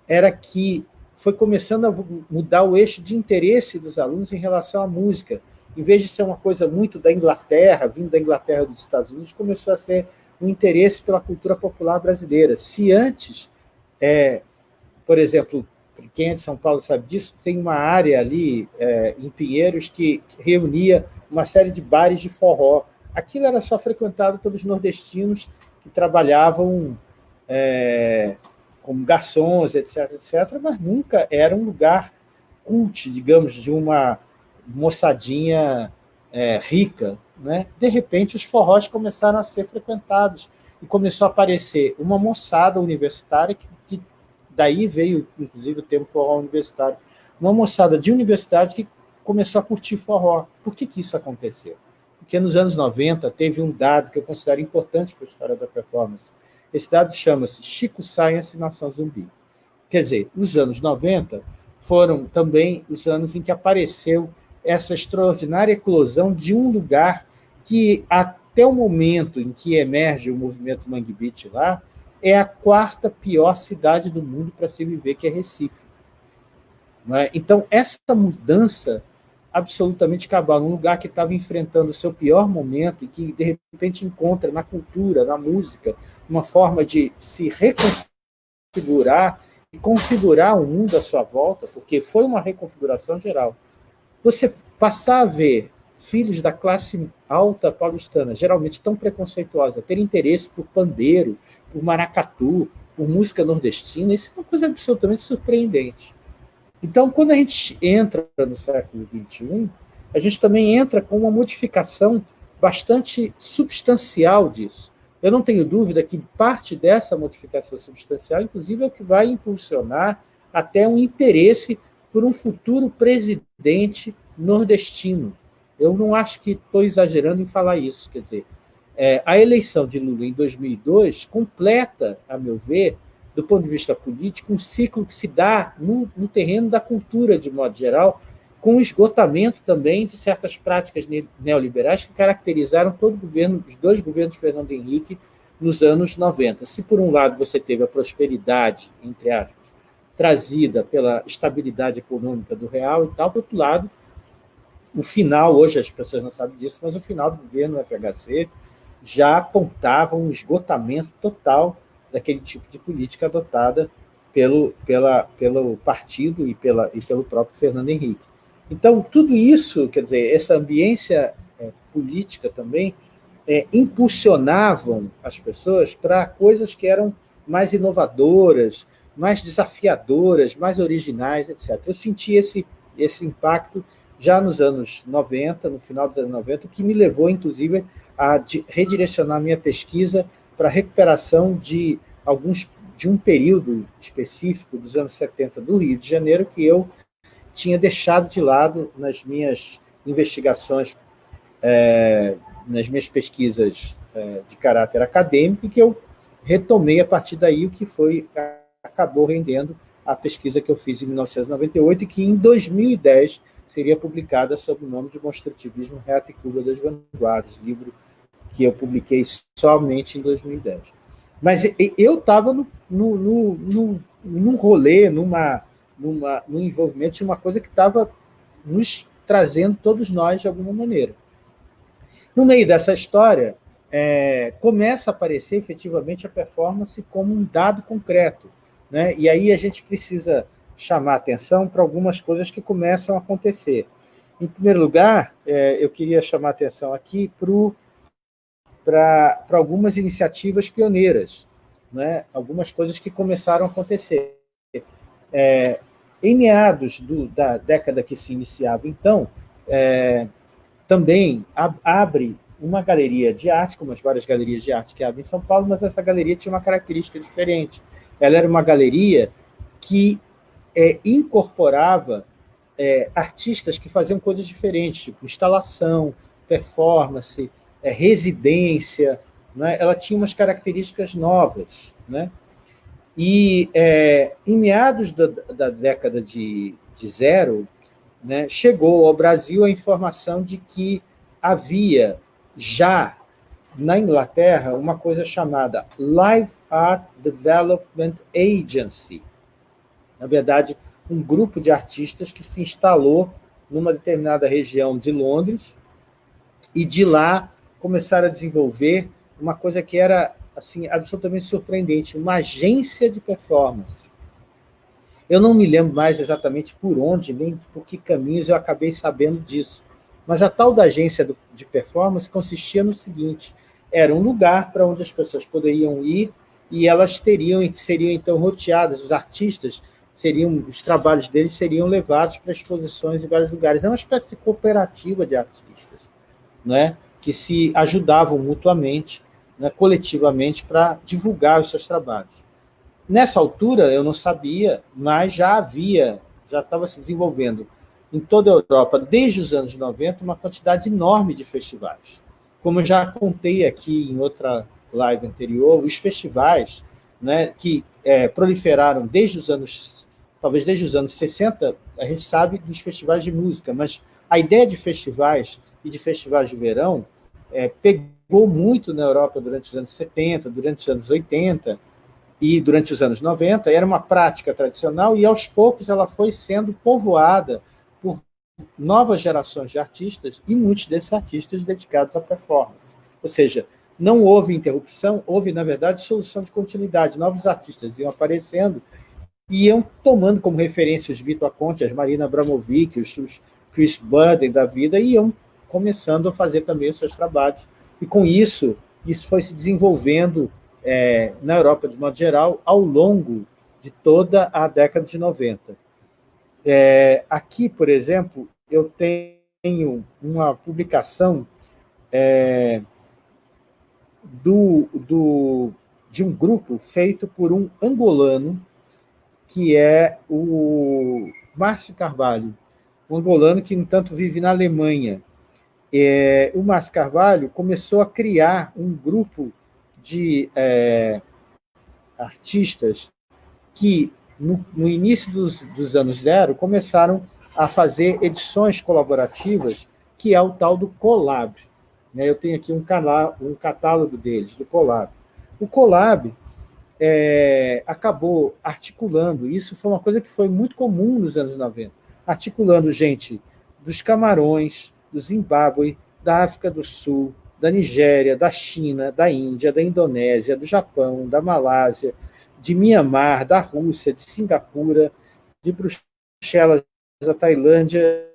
era que foi começando a mudar o eixo de interesse dos alunos em relação à música. Em vez de ser uma coisa muito da Inglaterra, vindo da Inglaterra dos Estados Unidos, começou a ser um interesse pela cultura popular brasileira. Se antes, é, por exemplo, quem é de São Paulo sabe disso, tem uma área ali é, em Pinheiros que reunia uma série de bares de forró. Aquilo era só frequentado pelos nordestinos que trabalhavam é, como garçons, etc., etc., mas nunca era um lugar cult, digamos, de uma moçadinha é, rica. Né? De repente, os forrós começaram a ser frequentados e começou a aparecer uma moçada universitária, que, que daí veio, inclusive, o termo forró universitário, uma moçada de universidade que começou a curtir forró. Por que, que isso aconteceu? Porque nos anos 90 teve um dado que eu considero importante para a história da performance, esse dado chama-se Chico Science Nação Zumbi. Quer dizer, os anos 90 foram também os anos em que apareceu essa extraordinária eclosão de um lugar que, até o momento em que emerge o movimento Mangue Beach lá, é a quarta pior cidade do mundo para se viver, que é Recife. É? Então, essa mudança absolutamente cabal, um lugar que estava enfrentando o seu pior momento e que, de repente, encontra na cultura, na música, uma forma de se reconfigurar e configurar o mundo à sua volta, porque foi uma reconfiguração geral. Você passar a ver filhos da classe alta paulistana, geralmente tão preconceituosa, ter interesse por pandeiro, por maracatu, por música nordestina, isso é uma coisa absolutamente surpreendente. Então, quando a gente entra no século XXI, a gente também entra com uma modificação bastante substancial disso. Eu não tenho dúvida que parte dessa modificação substancial, inclusive, é o que vai impulsionar até um interesse por um futuro presidente nordestino. Eu não acho que estou exagerando em falar isso. Quer dizer, é, a eleição de Lula em 2002 completa, a meu ver, do ponto de vista político, um ciclo que se dá no, no terreno da cultura, de modo geral, com o esgotamento também de certas práticas neoliberais que caracterizaram todo o governo, os dois governos de Fernando Henrique nos anos 90. Se, por um lado, você teve a prosperidade, entre aspas, trazida pela estabilidade econômica do real e tal, por outro lado, o final, hoje as pessoas não sabem disso, mas o final do governo FHC já apontava um esgotamento total daquele tipo de política adotada pelo, pela, pelo partido e, pela, e pelo próprio Fernando Henrique. Então, tudo isso, quer dizer, essa ambiência é, política também, é, impulsionavam as pessoas para coisas que eram mais inovadoras, mais desafiadoras, mais originais, etc. Eu senti esse, esse impacto já nos anos 90, no final dos anos 90, o que me levou, inclusive, a redirecionar minha pesquisa para a recuperação de alguns de um período específico dos anos 70 do Rio de Janeiro que eu tinha deixado de lado nas minhas investigações, é, nas minhas pesquisas é, de caráter acadêmico, e que eu retomei a partir daí o que foi acabou rendendo a pesquisa que eu fiz em 1998 e que em 2010 seria publicada sob o nome de Construtivismo, Reata e Cuba das Vanguardas, livro que eu publiquei somente em 2010. Mas eu estava no, no, no, no, num rolê, numa, numa, num envolvimento de uma coisa que estava nos trazendo todos nós de alguma maneira. No meio dessa história, é, começa a aparecer efetivamente a performance como um dado concreto. Né? E aí a gente precisa chamar atenção para algumas coisas que começam a acontecer. Em primeiro lugar, é, eu queria chamar atenção aqui para algumas iniciativas pioneiras, né? algumas coisas que começaram a acontecer. É, em meados do, da década que se iniciava, então, é, também abre uma galeria de arte, como as várias galerias de arte que abrem em São Paulo, mas essa galeria tinha uma característica diferente. Ela era uma galeria que é, incorporava é, artistas que faziam coisas diferentes, tipo instalação, performance, é, residência, né? ela tinha umas características novas. Né? E é, em meados da, da década de, de zero, né, chegou ao Brasil a informação de que havia já na Inglaterra uma coisa chamada Live Art Development Agency, na verdade, um grupo de artistas que se instalou numa determinada região de Londres e de lá começaram a desenvolver uma coisa que era assim absolutamente surpreendente, uma agência de performance. Eu não me lembro mais exatamente por onde, nem por que caminhos eu acabei sabendo disso. Mas a tal da agência de performance consistia no seguinte, era um lugar para onde as pessoas poderiam ir e elas teriam seriam então roteadas, os artistas seriam, os trabalhos deles seriam levados para exposições em vários lugares. É uma espécie de cooperativa de artistas, né, que se ajudavam mutuamente, né, coletivamente, para divulgar os seus trabalhos. Nessa altura, eu não sabia, mas já havia, já estava se desenvolvendo em toda a Europa, desde os anos 90, uma quantidade enorme de festivais. Como eu já contei aqui em outra live anterior, os festivais né, que é, proliferaram desde os anos talvez desde os anos 60, a gente sabe dos festivais de música, mas a ideia de festivais e de festivais de verão é, pegou muito na Europa durante os anos 70, durante os anos 80 e durante os anos 90, era uma prática tradicional e, aos poucos, ela foi sendo povoada por novas gerações de artistas e muitos desses artistas dedicados à performance. Ou seja, não houve interrupção, houve, na verdade, solução de continuidade. Novos artistas iam aparecendo e iam tomando como referência os Vitor Conte, as Marina Abramovic, os, Chris Budden da vida, e iam começando a fazer também os seus trabalhos. E com isso, isso foi se desenvolvendo é, na Europa, de modo geral, ao longo de toda a década de 90. É, aqui, por exemplo, eu tenho uma publicação é, do, do, de um grupo feito por um angolano que é o Márcio Carvalho, um angolano que, no entanto, vive na Alemanha. É, o Márcio Carvalho começou a criar um grupo de é, artistas que, no, no início dos, dos, anos zero, começaram a fazer edições colaborativas, que é o tal do Colab. Né? Eu tenho aqui um, canal, um catálogo deles, do Colab. O Colab é, acabou articulando, isso foi uma coisa que foi muito comum nos anos 90, articulando gente dos Camarões, do Zimbábue, da África do Sul, da Nigéria, da China, da Índia, da Indonésia, do Japão, da Malásia, de Mianmar, da Rússia, de Singapura, de Bruxelas, da Tailândia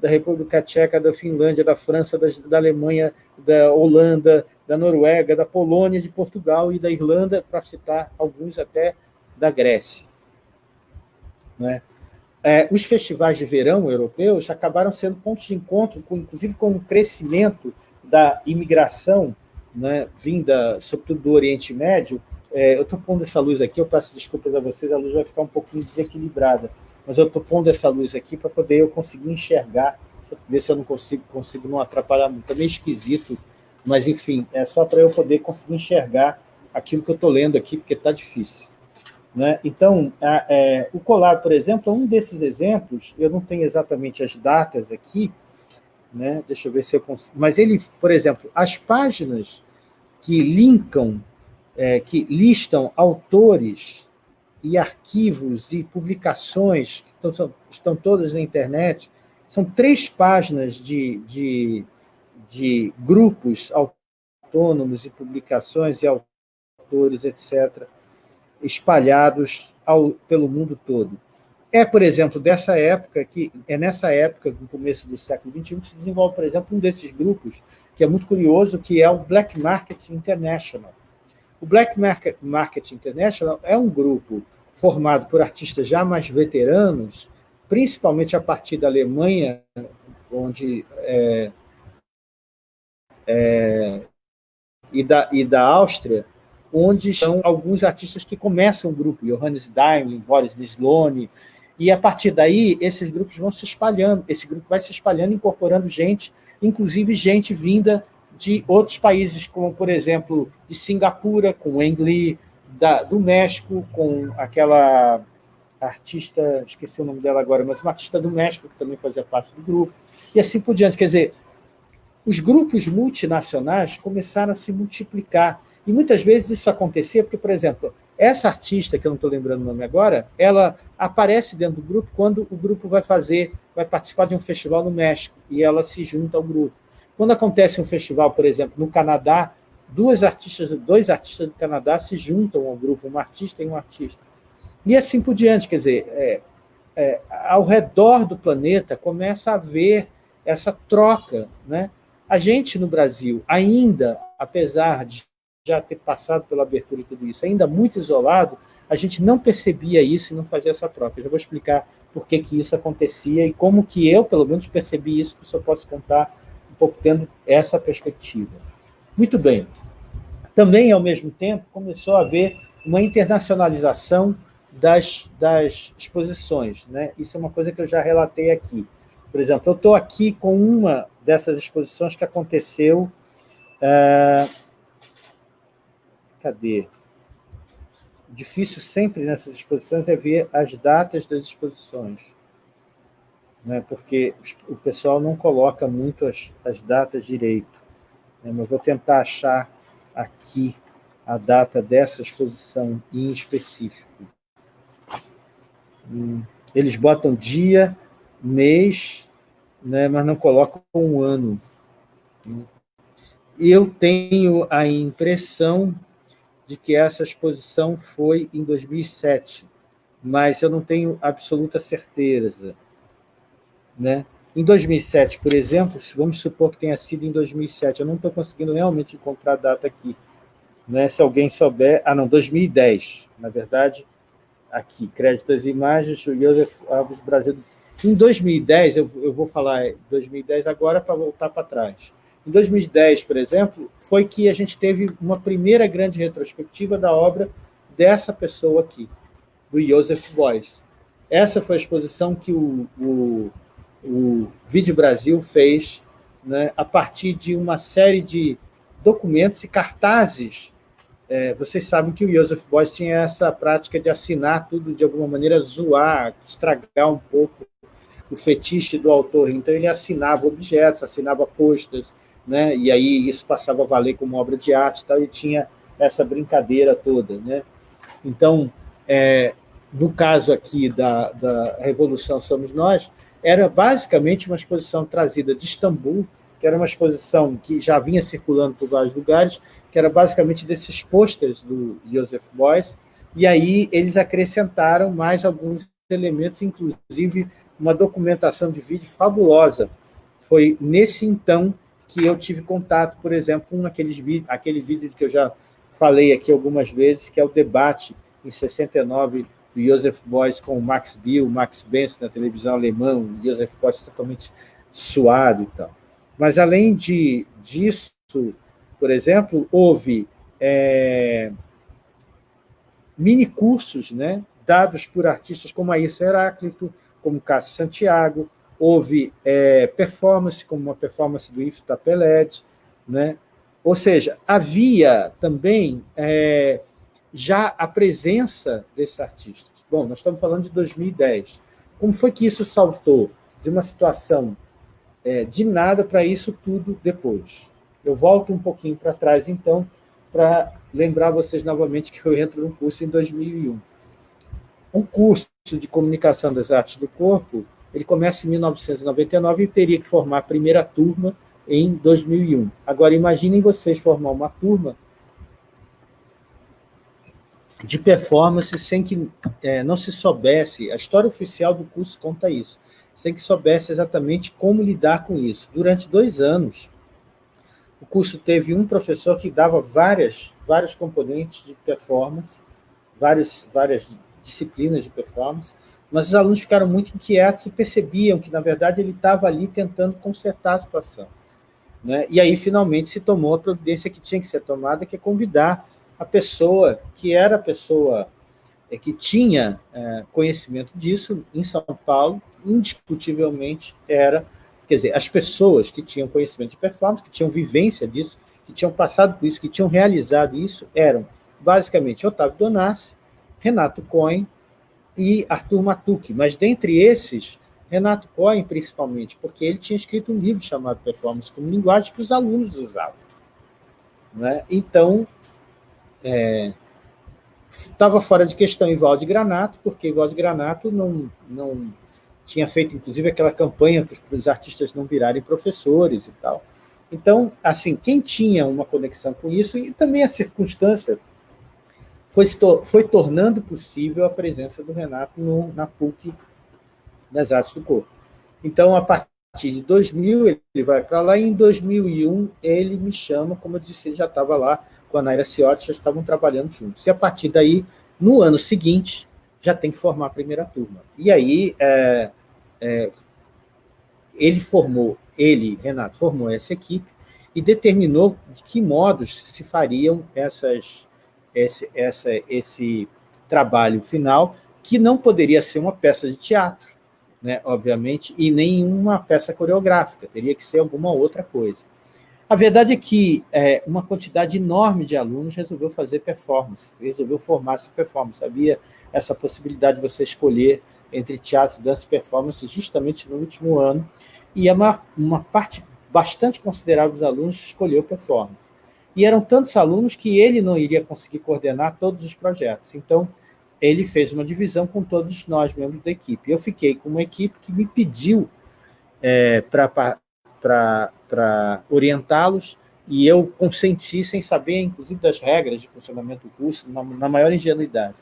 da República Tcheca, da Finlândia, da França, da, da Alemanha, da Holanda, da Noruega, da Polônia, de Portugal e da Irlanda, para citar alguns até da Grécia. Né? É, os festivais de verão europeus acabaram sendo pontos de encontro, com, inclusive com o crescimento da imigração né, vinda, sobretudo do Oriente Médio. É, eu estou pondo essa luz aqui, eu peço desculpas a vocês, a luz vai ficar um pouquinho desequilibrada, mas eu estou pondo essa luz aqui para poder eu conseguir enxergar, ver se eu não consigo, consigo não atrapalhar muito. É meio esquisito, mas, enfim, é só para eu poder conseguir enxergar aquilo que eu estou lendo aqui, porque está difícil. Né? Então, a, é, o colar, por exemplo, é um desses exemplos, eu não tenho exatamente as datas aqui, né? deixa eu ver se eu consigo, mas ele, por exemplo, as páginas que linkam, é, que listam autores e arquivos e publicações, que estão, estão todas na internet, são três páginas de, de, de grupos autônomos e publicações e autores, etc., espalhados ao, pelo mundo todo. É, por exemplo, dessa época, que é nessa época, no começo do século XXI, que se desenvolve, por exemplo, um desses grupos, que é muito curioso, que é o Black Market International. O Black Market International é um grupo formado por artistas já mais veteranos, principalmente a partir da Alemanha, onde é, é, e, da, e da Áustria, onde são alguns artistas que começam o grupo, Johannes Daimler, Boris Sloane, e a partir daí esses grupos vão se espalhando, esse grupo vai se espalhando, incorporando gente, inclusive gente vinda de outros países, como, por exemplo, de Singapura, com Wang Lee, da, do México, com aquela artista, esqueci o nome dela agora, mas uma artista do México, que também fazia parte do grupo, e assim por diante. Quer dizer, os grupos multinacionais começaram a se multiplicar, e muitas vezes isso acontecia porque, por exemplo, essa artista, que eu não estou lembrando o nome agora, ela aparece dentro do grupo quando o grupo vai fazer, vai participar de um festival no México, e ela se junta ao grupo. Quando acontece um festival, por exemplo, no Canadá, duas artistas, dois artistas do Canadá se juntam ao grupo, um artista e um artista. E assim por diante, quer dizer, é, é, ao redor do planeta começa a haver essa troca. Né? A gente no Brasil, ainda, apesar de já ter passado pela abertura e tudo isso, ainda muito isolado, a gente não percebia isso e não fazia essa troca. Eu já vou explicar por que, que isso acontecia e como que eu, pelo menos, percebi isso, que eu posso contar um pouco tendo essa perspectiva. Muito bem. Também, ao mesmo tempo, começou a haver uma internacionalização das, das exposições. Né? Isso é uma coisa que eu já relatei aqui. Por exemplo, eu estou aqui com uma dessas exposições que aconteceu... Uh, cadê? Difícil sempre nessas exposições é ver as datas das exposições, né? porque o pessoal não coloca muito as, as datas direito. Né? Mas vou tentar achar aqui a data dessa exposição em específico. Hum, eles botam dia, mês, né, mas não colocam um ano. Eu tenho a impressão de que essa exposição foi em 2007, mas eu não tenho absoluta certeza. Né? Em 2007, por exemplo, vamos supor que tenha sido em 2007, eu não estou conseguindo realmente encontrar a data aqui. Né? Se alguém souber... Ah, não, 2010, na verdade, aqui, crédito das imagens, o Joseph Alves Brasil. Em 2010, eu, eu vou falar 2010 agora para voltar para trás. Em 2010, por exemplo, foi que a gente teve uma primeira grande retrospectiva da obra dessa pessoa aqui, do Joseph Beuys. Essa foi a exposição que o, o, o Vídeo Brasil fez né, a partir de uma série de documentos e cartazes. É, vocês sabem que o Joseph Beuys tinha essa prática de assinar tudo de alguma maneira, zoar, estragar um pouco o fetiche do autor. Então, ele assinava objetos, assinava postas, né? e aí isso passava a valer como obra de arte, e, tal, e tinha essa brincadeira toda. Né? Então, é, no caso aqui da, da Revolução Somos Nós, era basicamente uma exposição trazida de Istambul, que era uma exposição que já vinha circulando por vários lugares, que era basicamente desses posters do Joseph Beuys, e aí eles acrescentaram mais alguns elementos, inclusive uma documentação de vídeo fabulosa. Foi nesse então que eu tive contato, por exemplo, com aqueles, aquele vídeo que eu já falei aqui algumas vezes, que é o debate em 69 do Joseph Beuys com o Max Bill, Max Benz na televisão alemã, o Joseph Beuys totalmente suado e tal. Mas, além de, disso, por exemplo, houve é, mini-cursos né, dados por artistas como Aissa Heráclito, como Cássio Santiago, houve é, performance, como uma performance do Ifta Tapeled, né? ou seja, havia também é, já a presença desses artistas. Bom, nós estamos falando de 2010. Como foi que isso saltou de uma situação é, de nada para isso tudo depois? Eu volto um pouquinho para trás, então, para lembrar vocês novamente que eu entro no curso em 2001. Um curso de comunicação das artes do corpo, ele começa em 1999 e teria que formar a primeira turma em 2001. Agora, imaginem vocês formar uma turma de performance sem que é, não se soubesse, a história oficial do curso conta isso, sem que soubesse exatamente como lidar com isso. Durante dois anos, o curso teve um professor que dava várias, vários componentes de performance, várias, várias disciplinas de performance, mas os alunos ficaram muito inquietos e percebiam que, na verdade, ele estava ali tentando consertar a situação. Né? E aí, finalmente, se tomou a providência que tinha que ser tomada, que é convidar a pessoa que era a pessoa é, que tinha é, conhecimento disso em São Paulo, indiscutivelmente era Quer dizer, as pessoas que tinham conhecimento de performance, que tinham vivência disso, que tinham passado por isso, que tinham realizado isso, eram basicamente Otávio Donassi, Renato Cohen e Arthur Matucci. Mas dentre esses, Renato Cohen principalmente, porque ele tinha escrito um livro chamado Performance como Linguagem que os alunos usavam. Né? Então, estava é, fora de questão Ivaldo Granato, porque Ivaldo Granato não, não tinha feito, inclusive, aquela campanha para os artistas não virarem professores e tal. Então, assim, quem tinha uma conexão com isso, e também a circunstância, foi, foi tornando possível a presença do Renato no, na PUC das Artes do Corpo. Então, a partir de 2000, ele vai para lá, e em 2001 ele me chama, como eu disse, ele já estava lá com a Naira Ciotti, já estavam trabalhando juntos. E a partir daí, no ano seguinte, já tem que formar a primeira turma. E aí, é, é, ele formou, ele, Renato, formou essa equipe e determinou de que modos se fariam essas, esse, essa, esse trabalho final, que não poderia ser uma peça de teatro, né, obviamente, e nem uma peça coreográfica, teria que ser alguma outra coisa. A verdade é que é, uma quantidade enorme de alunos resolveu fazer performance, resolveu formar-se performance. Havia essa possibilidade de você escolher entre teatro, dança e performance justamente no último ano, e uma, uma parte bastante considerável dos alunos escolheu performance. E eram tantos alunos que ele não iria conseguir coordenar todos os projetos. Então, ele fez uma divisão com todos nós, membros da equipe. Eu fiquei com uma equipe que me pediu é, para orientá-los, e eu consenti sem saber, inclusive, das regras de funcionamento do curso, na, na maior ingenuidade.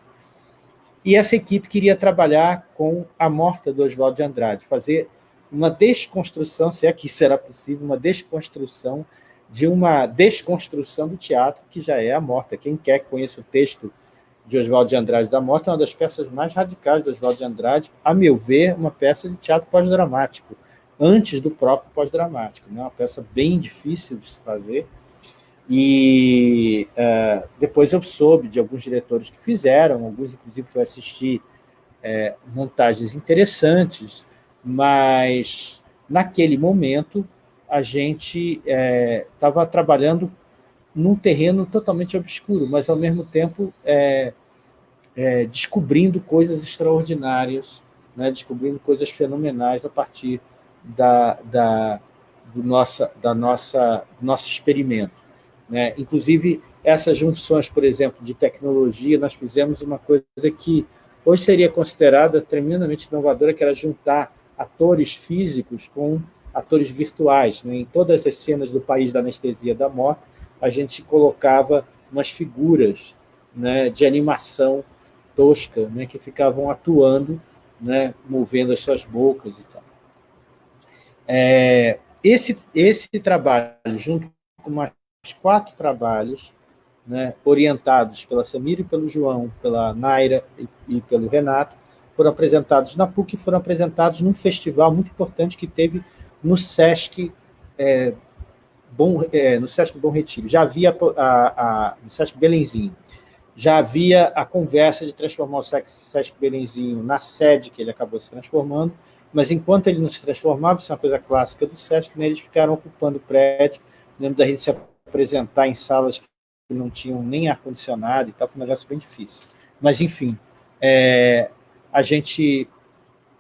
E essa equipe queria trabalhar com a morta do Oswaldo de Andrade, fazer uma desconstrução, se é que isso era possível, uma desconstrução de uma desconstrução do teatro, que já é a morta. Quem quer que conheça o texto de Oswaldo de Andrade da Morta, é uma das peças mais radicais de Oswaldo de Andrade, a meu ver, uma peça de teatro pós-dramático, antes do próprio pós-dramático. Né? Uma peça bem difícil de se fazer, e uh, depois eu soube de alguns diretores que fizeram, alguns inclusive foi assistir é, montagens interessantes, mas naquele momento a gente estava é, trabalhando num terreno totalmente obscuro, mas ao mesmo tempo é, é, descobrindo coisas extraordinárias, né, descobrindo coisas fenomenais a partir da, da, do nossa, da nossa, nosso experimento. Né? Inclusive, essas junções, por exemplo, de tecnologia, nós fizemos uma coisa que hoje seria considerada tremendamente inovadora, que era juntar atores físicos com atores virtuais. Né? Em todas as cenas do País da Anestesia da Morte, a gente colocava umas figuras né, de animação tosca, né, que ficavam atuando né, movendo as suas bocas e tal. É, esse, esse trabalho, junto com mais quatro trabalhos, né, orientados pela Samira e pelo João, pela Naira e, e, pelo Renato, foram apresentados na PUC e foram apresentados num festival muito importante que teve no Sesc é, Bom, é, no Sesc Bom Retiro. Já havia a, a, no Sesc Belenzinho, já havia a conversa de transformar o Sesc Belenzinho na sede que ele acabou se transformando, mas enquanto ele não se transformava, isso é uma coisa clássica do Sesc, né, eles ficaram ocupando o prédio, lembro da gente se apresentar em salas que não tinham nem ar-condicionado e tal, foi um negócio bem difícil. Mas, enfim, é, a gente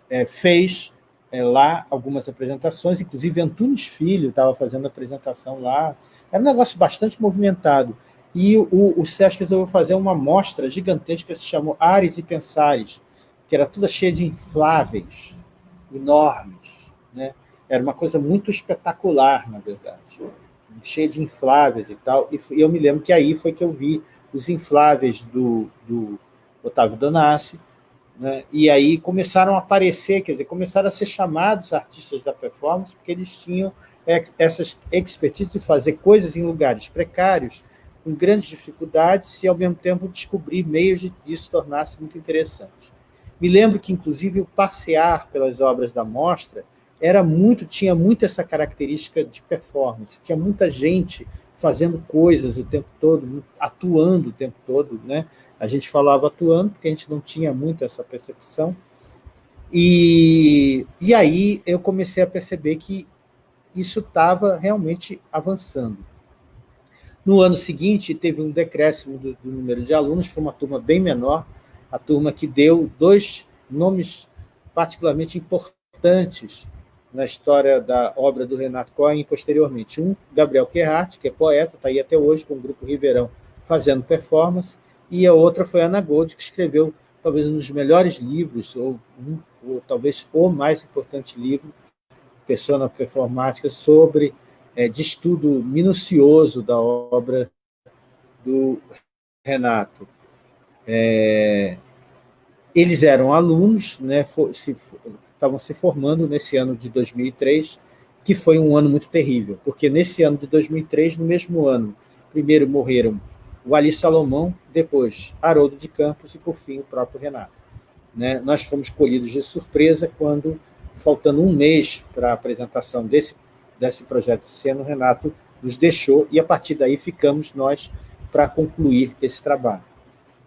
é, fez é, lá algumas apresentações, inclusive Antunes Filho estava fazendo apresentação lá, era um negócio bastante movimentado. E o, o SESC resolveu fazer uma mostra gigantesca que se chamou Ares e Pensares, que era toda cheia de infláveis, enormes. Né? Era uma coisa muito espetacular, na verdade cheia de infláveis e tal, e eu me lembro que aí foi que eu vi os infláveis do, do Otávio Donassi, né? e aí começaram a aparecer, quer dizer, começaram a ser chamados artistas da performance, porque eles tinham essas expertise de fazer coisas em lugares precários, com grandes dificuldades, e ao mesmo tempo descobrir meios de isso tornar-se muito interessante. Me lembro que, inclusive, o passear pelas obras da mostra era muito, tinha muito essa característica de performance, tinha muita gente fazendo coisas o tempo todo, atuando o tempo todo, né? A gente falava atuando porque a gente não tinha muito essa percepção. E, e aí eu comecei a perceber que isso estava realmente avançando. No ano seguinte, teve um decréscimo do, do número de alunos, foi uma turma bem menor, a turma que deu dois nomes particularmente importantes na história da obra do Renato Cohen posteriormente. Um, Gabriel Querhart, que é poeta, está aí até hoje com o Grupo Ribeirão fazendo performance, e a outra foi Ana Gold, que escreveu talvez um dos melhores livros, ou, um, ou talvez o mais importante livro, Persona Performática, sobre, é, de estudo minucioso da obra do Renato. É, eles eram alunos, né, se, estavam se formando nesse ano de 2003, que foi um ano muito terrível, porque nesse ano de 2003, no mesmo ano, primeiro morreram o Ali Salomão, depois Haroldo de Campos e, por fim, o próprio Renato. Né? Nós fomos colhidos de surpresa quando, faltando um mês para a apresentação desse, desse projeto de cena, o Renato nos deixou e, a partir daí, ficamos nós para concluir esse trabalho.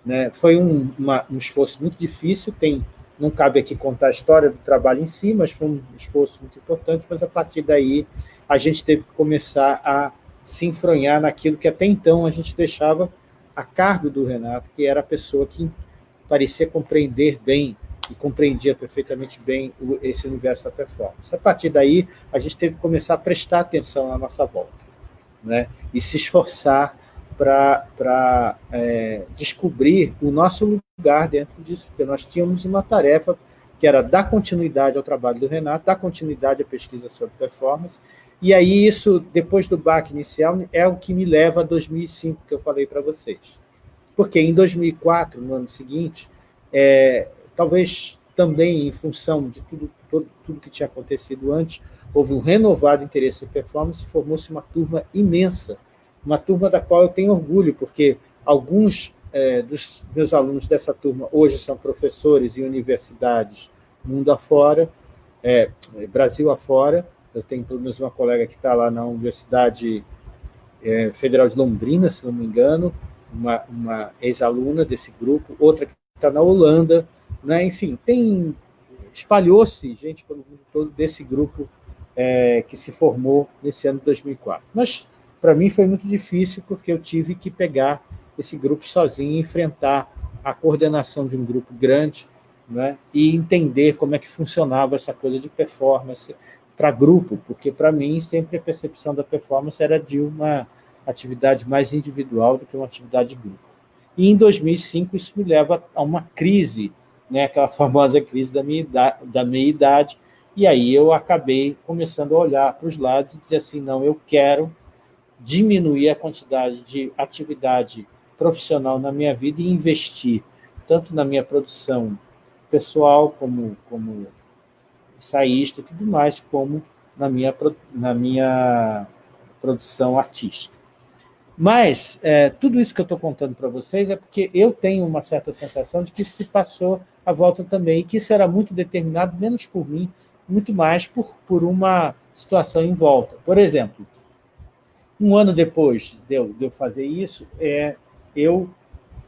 Né? Foi um, uma, um esforço muito difícil, tem não cabe aqui contar a história do trabalho em si, mas foi um esforço muito importante, mas a partir daí a gente teve que começar a se enfronhar naquilo que até então a gente deixava a cargo do Renato, que era a pessoa que parecia compreender bem e compreendia perfeitamente bem esse universo da performance. A partir daí, a gente teve que começar a prestar atenção na nossa volta, né? e se esforçar para é, descobrir o nosso lugar dentro disso, porque nós tínhamos uma tarefa que era dar continuidade ao trabalho do Renato, dar continuidade à pesquisa sobre performance, e aí isso, depois do baque inicial, é o que me leva a 2005, que eu falei para vocês. Porque em 2004, no ano seguinte, é, talvez também em função de tudo, tudo, tudo que tinha acontecido antes, houve um renovado interesse em performance e formou-se uma turma imensa uma turma da qual eu tenho orgulho, porque alguns é, dos meus alunos dessa turma hoje são professores em universidades mundo afora, é, Brasil afora, eu tenho pelo menos uma colega que está lá na Universidade é, Federal de Londrina, se não me engano, uma, uma ex-aluna desse grupo, outra que está na Holanda, né? enfim, tem espalhou-se gente pelo mundo todo desse grupo é, que se formou nesse ano de 2004. Nós para mim foi muito difícil, porque eu tive que pegar esse grupo sozinho enfrentar a coordenação de um grupo grande né, e entender como é que funcionava essa coisa de performance para grupo, porque para mim sempre a percepção da performance era de uma atividade mais individual do que uma atividade de grupo. E em 2005 isso me leva a uma crise, né, aquela famosa crise da minha idade, da minha idade. E aí eu acabei começando a olhar para os lados e dizer assim, não, eu quero diminuir a quantidade de atividade profissional na minha vida e investir tanto na minha produção pessoal, como, como ensaísta e tudo mais, como na minha, na minha produção artística. Mas é, tudo isso que eu estou contando para vocês é porque eu tenho uma certa sensação de que se passou a volta também, e que isso era muito determinado, menos por mim, muito mais por, por uma situação em volta. Por exemplo, um ano depois de eu, de eu fazer isso, é, eu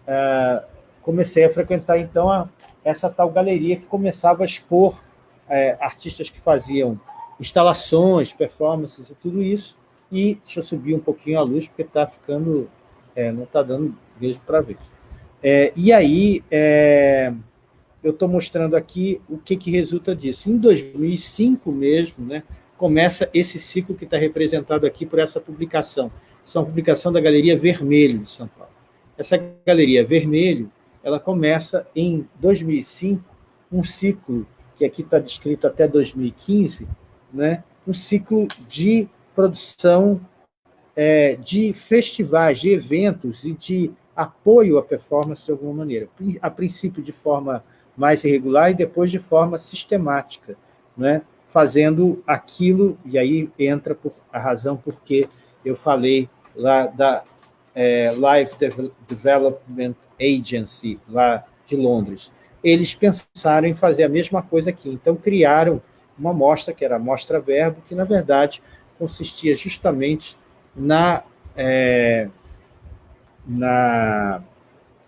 é, comecei a frequentar, então, a, essa tal galeria que começava a expor é, artistas que faziam instalações, performances e tudo isso, e deixa eu subir um pouquinho a luz, porque está ficando... É, não está dando mesmo para ver. É, e aí, é, eu estou mostrando aqui o que, que resulta disso. Em 2005 mesmo, né, começa esse ciclo que está representado aqui por essa publicação. Essa é uma publicação da Galeria Vermelho de São Paulo. Essa Galeria Vermelho, ela começa em 2005, um ciclo, que aqui está descrito até 2015, né, um ciclo de produção é, de festivais, de eventos e de apoio à performance de alguma maneira. A princípio de forma mais irregular e depois de forma sistemática, né? fazendo aquilo, e aí entra por, a razão por que eu falei lá da é, Life Development Agency, lá de Londres. Eles pensaram em fazer a mesma coisa aqui, então criaram uma mostra, que era a Mostra Verbo, que, na verdade, consistia justamente na, é, na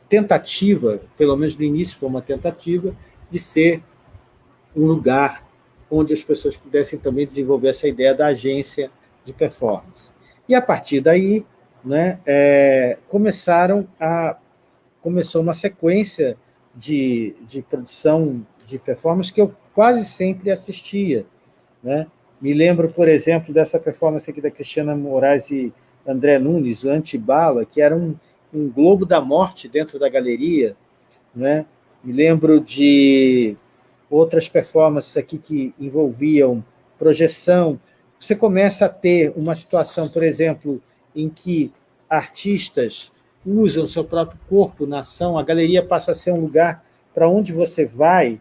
tentativa, pelo menos no início foi uma tentativa, de ser um lugar onde as pessoas pudessem também desenvolver essa ideia da agência de performance. E, a partir daí, né, é, começaram a, começou uma sequência de, de produção de performance que eu quase sempre assistia. Né? Me lembro, por exemplo, dessa performance aqui da Cristiana Moraes e André Nunes, o Antibala, que era um, um globo da morte dentro da galeria. Né? Me lembro de outras performances aqui que envolviam projeção, você começa a ter uma situação, por exemplo, em que artistas usam seu próprio corpo na ação, a galeria passa a ser um lugar para onde você vai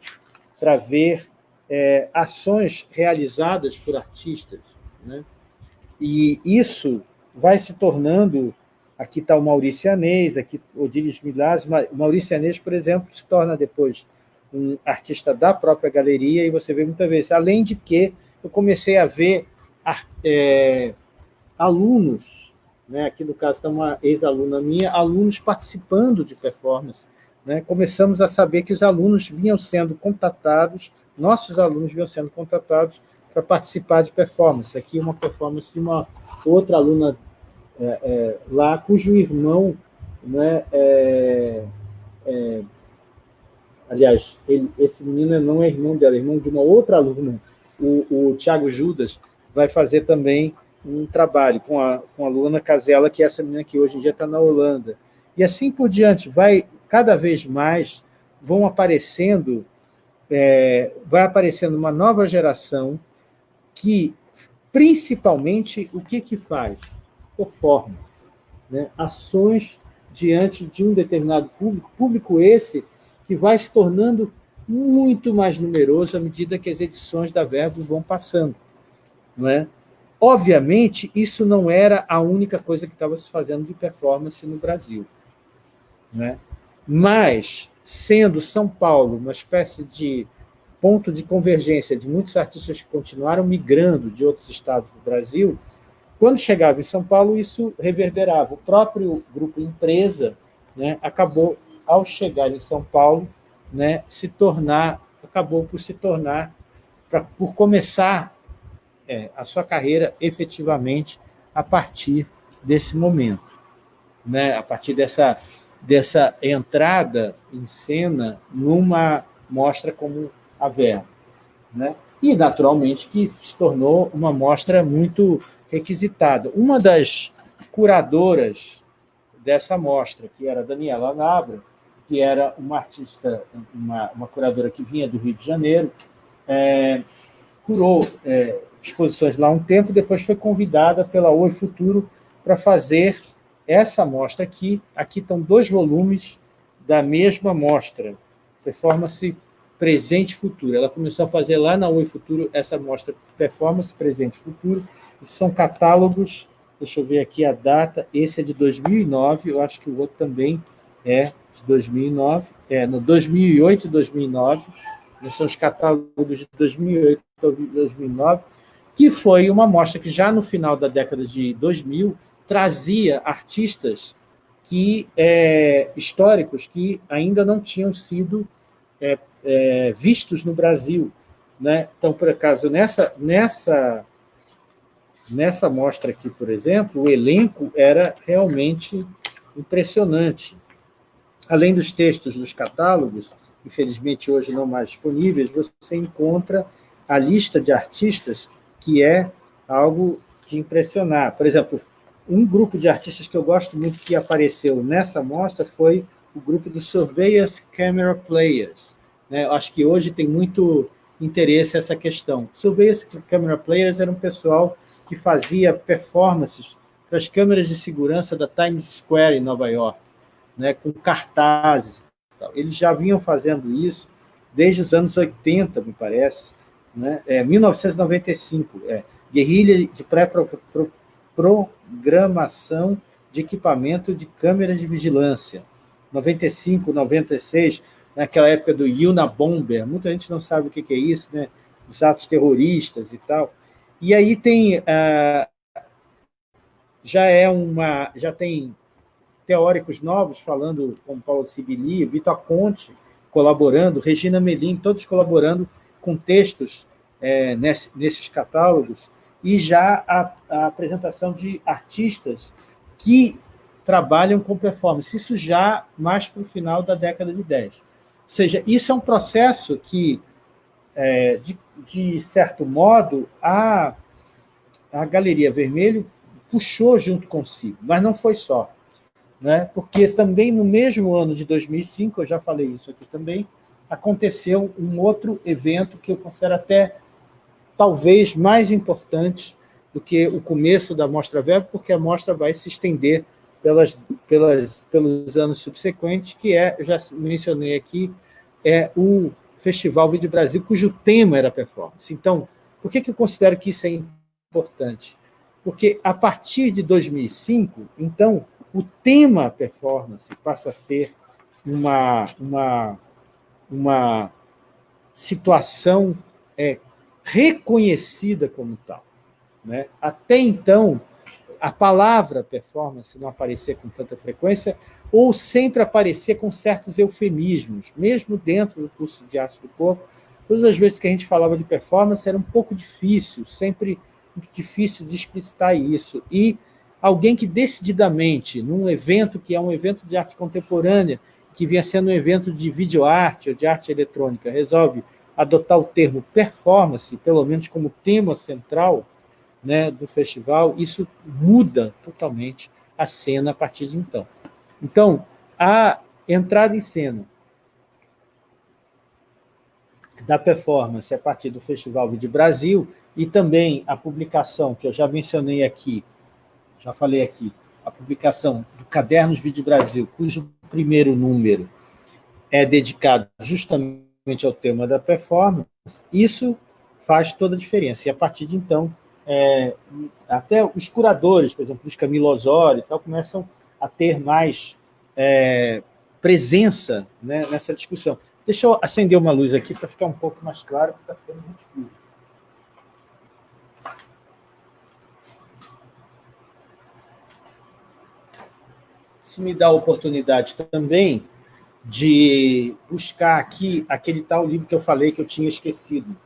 para ver é, ações realizadas por artistas. Né? E isso vai se tornando... Aqui está o Maurício Anês, aqui Odilis Milaz. O Maurício Anês, por exemplo, se torna depois um artista da própria galeria, e você vê muitas vezes. Além de que eu comecei a ver é, alunos, né, aqui no caso está uma ex-aluna minha, alunos participando de performance. Né, começamos a saber que os alunos vinham sendo contatados, nossos alunos vinham sendo contatados para participar de performance. Aqui uma performance de uma outra aluna é, é, lá, cujo irmão né, é, é aliás, ele, esse menino não é irmão dela, é irmão de uma outra aluna, o, o Tiago Judas, vai fazer também um trabalho com a, com a Luana Casella, que é essa menina que hoje em dia está na Holanda. E assim por diante, vai cada vez mais, vão aparecendo, é, vai aparecendo uma nova geração que, principalmente, o que, que faz? Performance. Né? Ações diante de um determinado público, público esse que vai se tornando muito mais numeroso à medida que as edições da Verbo vão passando. Não é? Obviamente, isso não era a única coisa que estava se fazendo de performance no Brasil. Não é? Mas, sendo São Paulo uma espécie de ponto de convergência de muitos artistas que continuaram migrando de outros estados do Brasil, quando chegava em São Paulo, isso reverberava. O próprio grupo Empresa né, acabou ao chegar em São Paulo, né, se tornar, acabou por se tornar, pra, por começar é, a sua carreira efetivamente a partir desse momento, né, a partir dessa, dessa entrada em cena numa mostra como a Vera. Né? E, naturalmente, que se tornou uma mostra muito requisitada. Uma das curadoras dessa mostra, que era Daniela Nabra, que era uma artista, uma, uma curadora que vinha do Rio de Janeiro, é, curou é, exposições lá um tempo, depois foi convidada pela Oi Futuro para fazer essa mostra aqui. Aqui estão dois volumes da mesma mostra, Performance presente futuro. Ela começou a fazer lá na Oi Futuro essa mostra performance, presente futuro. são catálogos, deixa eu ver aqui a data, esse é de 2009, eu acho que o outro também é de 2009, é no 2008 e 2009, são os catálogos de 2008 e 2009, que foi uma mostra que já no final da década de 2000 trazia artistas que é, históricos que ainda não tinham sido é, é, vistos no Brasil. Né? Então, por acaso, nessa, nessa, nessa mostra aqui, por exemplo, o elenco era realmente impressionante. Além dos textos dos catálogos, infelizmente hoje não mais disponíveis, você encontra a lista de artistas, que é algo de impressionar. Por exemplo, um grupo de artistas que eu gosto muito que apareceu nessa mostra foi o grupo dos Surveyors Camera Players. Né? Acho que hoje tem muito interesse essa questão. Surveyors Camera Players era um pessoal que fazia performances para as câmeras de segurança da Times Square, em Nova York, né? com cartazes. Eles já vinham fazendo isso desde os anos 80, me parece, né? é, 1995, é, guerrilha de pré-programação de equipamento de câmeras de vigilância. 95, 96, naquela época do Yuna Bomber, muita gente não sabe o que é isso, né? os atos terroristas e tal. E aí tem... Uh, já é uma... já tem teóricos novos falando, como Paulo Sibili, Vitor Conte colaborando, Regina Melim, todos colaborando com textos é, nesse, nesses catálogos, e já a, a, apresentação de artistas que trabalham com performance, isso já mais para o final da década de 10. Ou seja, isso é um processo que, é, de, de certo modo, a, a Galeria Vermelho puxou junto consigo, mas não foi só né? porque também no mesmo ano de 2005, eu já falei isso aqui também, aconteceu um outro evento que eu considero até talvez mais importante do que o começo da Mostra Web, porque a mostra vai se estender pelas, pelas, pelos anos subsequentes, que é, já mencionei aqui, é o Festival Vídeo Brasil, cujo tema era performance. Então, por que, que eu considero que isso é importante? Porque a partir de 2005, então, o tema performance passa a ser uma, uma, uma situação é, reconhecida como tal. Né? Até então, a palavra performance não aparecia com tanta frequência, ou sempre aparecia com certos eufemismos, mesmo dentro do curso de arte do corpo. Todas as vezes que a gente falava de performance era um pouco difícil, sempre difícil de explicitar isso. E alguém que decididamente, num evento que é um evento de arte contemporânea, que vinha sendo um evento de videoarte ou de arte eletrônica, resolve adotar o termo performance, pelo menos como tema central né, do festival, isso muda totalmente a cena a partir de então. Então, a entrada em cena da performance a partir do Festival Vídeo Brasil e também a publicação, que eu já mencionei aqui, já falei aqui, a publicação do Cadernos Vídeo Brasil, cujo primeiro número é dedicado justamente ao tema da performance, isso faz toda a diferença. E a partir de então, é, até os curadores, por exemplo, os Camilo Osório e tal, começam a ter mais é, presença né, nessa discussão. Deixa eu acender uma luz aqui para ficar um pouco mais claro, porque está ficando muito escuro. Isso me dá a oportunidade também de buscar aqui aquele tal livro que eu falei que eu tinha esquecido.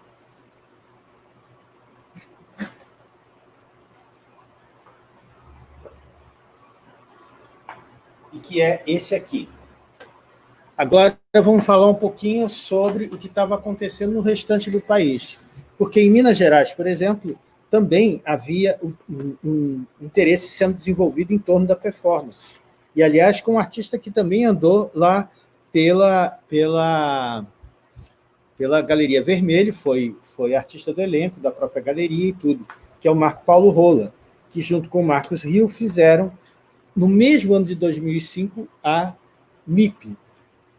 E que é esse aqui. Agora vamos falar um pouquinho sobre o que estava acontecendo no restante do país. Porque em Minas Gerais, por exemplo, também havia um, interesse sendo desenvolvido em torno da performance e, aliás, com um artista que também andou lá pela, pela, pela Galeria Vermelho, foi, foi artista do elenco, da própria galeria e tudo, que é o Marco Paulo Rola, que junto com o Marcos Rio fizeram, no mesmo ano de 2005, a MIP,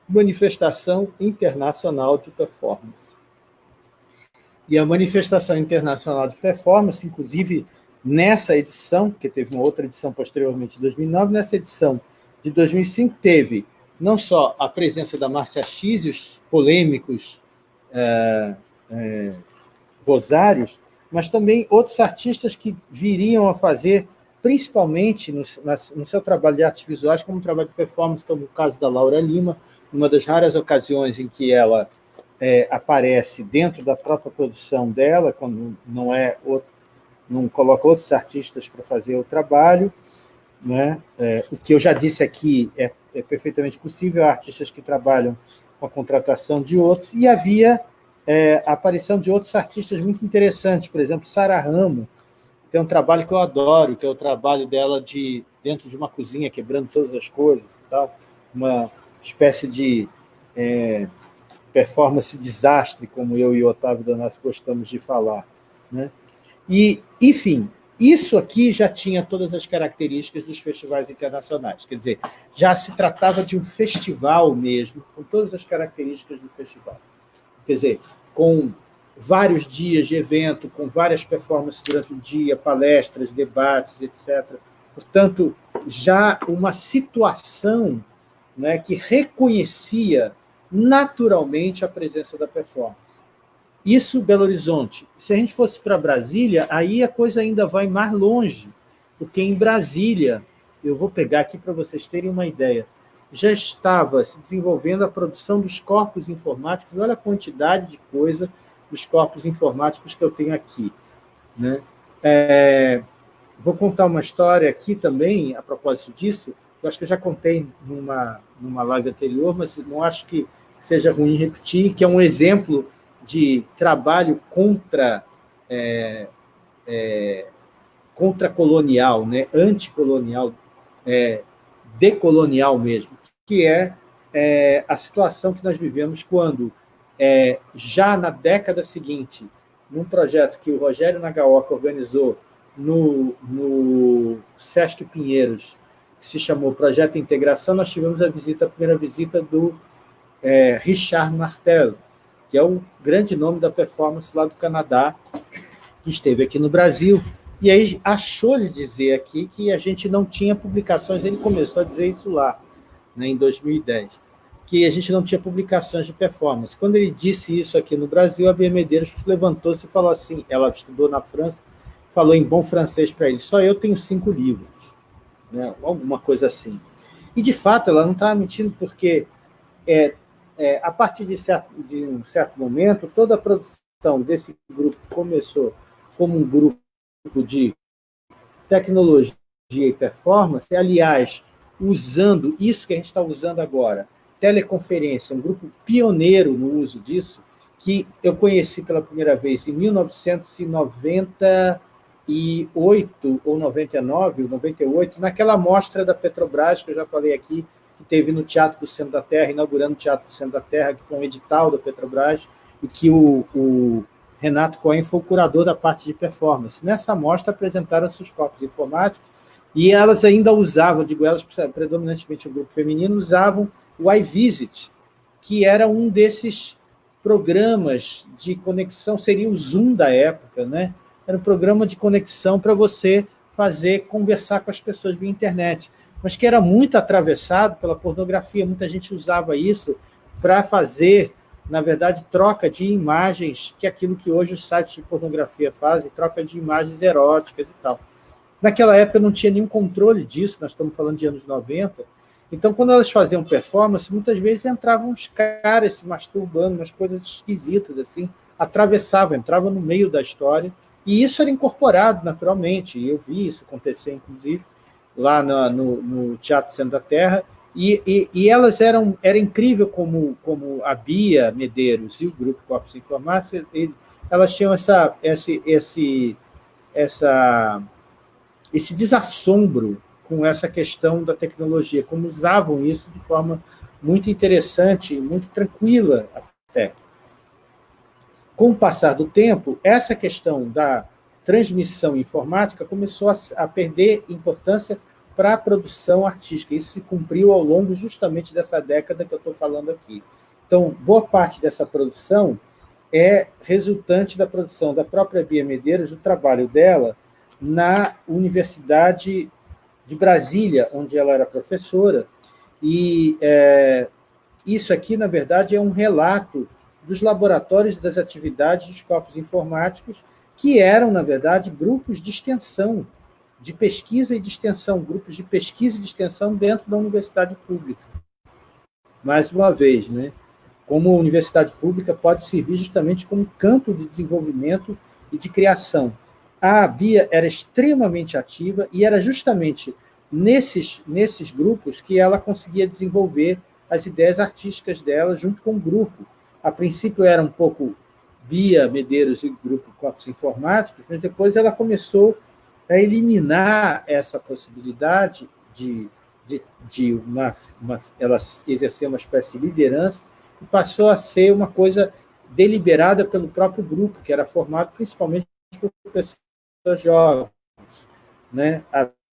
Manifestação Internacional de Performance. E a Manifestação Internacional de Performance, inclusive nessa edição, que teve uma outra edição posteriormente, em 2009, nessa edição de 2005 teve não só a presença da Márcia X e os polêmicos é, é, Rosários, mas também outros artistas que viriam a fazer, principalmente no, no seu trabalho de artes visuais, como trabalho de performance, como o caso da Laura Lima, uma das raras ocasiões em que ela é, aparece dentro da própria produção dela, quando não é outro, não coloca outros artistas para fazer o trabalho. Né? É, o que eu já disse aqui é, é perfeitamente possível, há artistas que trabalham com a contratação de outros, e havia é, a aparição de outros artistas muito interessantes, por exemplo, Sara Ramo, tem um trabalho que eu adoro, que é o trabalho dela de dentro de uma cozinha, quebrando todas as coisas e tal, uma espécie de é, performance desastre, como eu e Otávio Donassi gostamos de falar. Né? E, enfim, isso aqui já tinha todas as características dos festivais internacionais, quer dizer, já se tratava de um festival mesmo, com todas as características do festival. Quer dizer, com vários dias de evento, com várias performances durante o dia, palestras, debates, etc. Portanto, já uma situação né, que reconhecia naturalmente a presença da performance. Isso, Belo Horizonte. Se a gente fosse para Brasília, aí a coisa ainda vai mais longe, porque em Brasília, eu vou pegar aqui para vocês terem uma ideia, já estava se desenvolvendo a produção dos corpos informáticos, olha a quantidade de coisa dos corpos informáticos que eu tenho aqui. Né? É, vou contar uma história aqui também, a propósito disso, eu acho que eu já contei numa, numa live anterior, mas não acho que seja ruim repetir, que é um exemplo de trabalho contra, é, é, contra colonial, né? anticolonial, é, decolonial mesmo, que é, é, a situação que nós vivemos quando, é, já na década seguinte, num projeto que o Rogério Nagaoka organizou no, no Sesc Pinheiros, que se chamou Projeto Integração, nós tivemos a visita, a primeira visita do é, Richard Martel, que é o grande nome da performance lá do Canadá, que esteve aqui no Brasil, e aí achou de dizer aqui que a gente não tinha publicações, ele começou a dizer isso lá, né, em 2010, que a gente não tinha publicações de performance. Quando ele disse isso aqui no Brasil, a Bia Medeiros levantou-se e falou assim, ela estudou na França, falou em bom francês para ele, só eu tenho cinco livros, né, alguma coisa assim. E, de fato, ela não estava mentindo, porque é, é, a partir de, certo, de, um certo momento, toda a produção desse grupo começou como um grupo de tecnologia e performance, aliás, usando isso que a gente está usando agora, teleconferência, um grupo pioneiro no uso disso, que eu conheci pela primeira vez em 1998 ou 99, ou 98, naquela mostra da Petrobras, que eu já falei aqui, que teve no Teatro do Centro da Terra, inaugurando o Teatro do Centro da Terra, que foi um edital da Petrobras, e que o, o Renato Cohen foi o curador da parte de performance. Nessa mostra apresentaram seus corpos informáticos, e elas ainda usavam, digo elas, predominantemente o grupo feminino, usavam o iVisit, que era um desses programas de conexão, seria o Zoom da época, né? Era um programa de conexão para você fazer, conversar com as pessoas via internet mas que era muito atravessado pela pornografia. Muita gente usava isso para fazer, na verdade, troca de imagens, que é aquilo que hoje os sites de pornografia fazem, troca de imagens eróticas e tal. Naquela época não tinha nenhum controle disso, nós estamos falando de anos 90, então, quando elas faziam performance, muitas vezes entravam uns caras se masturbando, umas coisas esquisitas, assim, atravessavam, entravam no meio da história, e isso era incorporado naturalmente, eu vi isso acontecer, inclusive, lá no, no, Teatro Centro da Terra, e, e, e, elas eram, era incrível como, como a Bia Medeiros e o Grupo Corpos Informática, elas tinham essa, esse, esse, essa, esse desassombro com essa questão da tecnologia, como usavam isso de forma muito interessante, muito tranquila até. Com o passar do tempo, essa questão da transmissão informática começou a, a perder importância para a produção artística. Isso se cumpriu ao longo justamente dessa década que eu estou falando aqui. Então, boa parte dessa produção é resultante da produção da própria Bia Medeiros, do trabalho dela na Universidade de Brasília, onde ela era professora, e é, isso aqui, na verdade, é um relato dos laboratórios das atividades dos corpos informáticos, que eram, na verdade, grupos de extensão, de pesquisa e de extensão, grupos de pesquisa e de extensão dentro da universidade pública. Mais uma vez, né? como a universidade pública pode servir justamente como campo de desenvolvimento e de criação. A Bia era extremamente ativa e era justamente nesses, nesses grupos que ela conseguia desenvolver as ideias artísticas dela junto com o grupo. A princípio era um pouco Bia Medeiros e grupo Corpos Informáticos, mas depois ela começou a eliminar essa possibilidade de, de, de uma, uma, ela exercer uma espécie de liderança e passou a ser uma coisa deliberada pelo próprio grupo, que era formado principalmente por pessoas jovens. Né?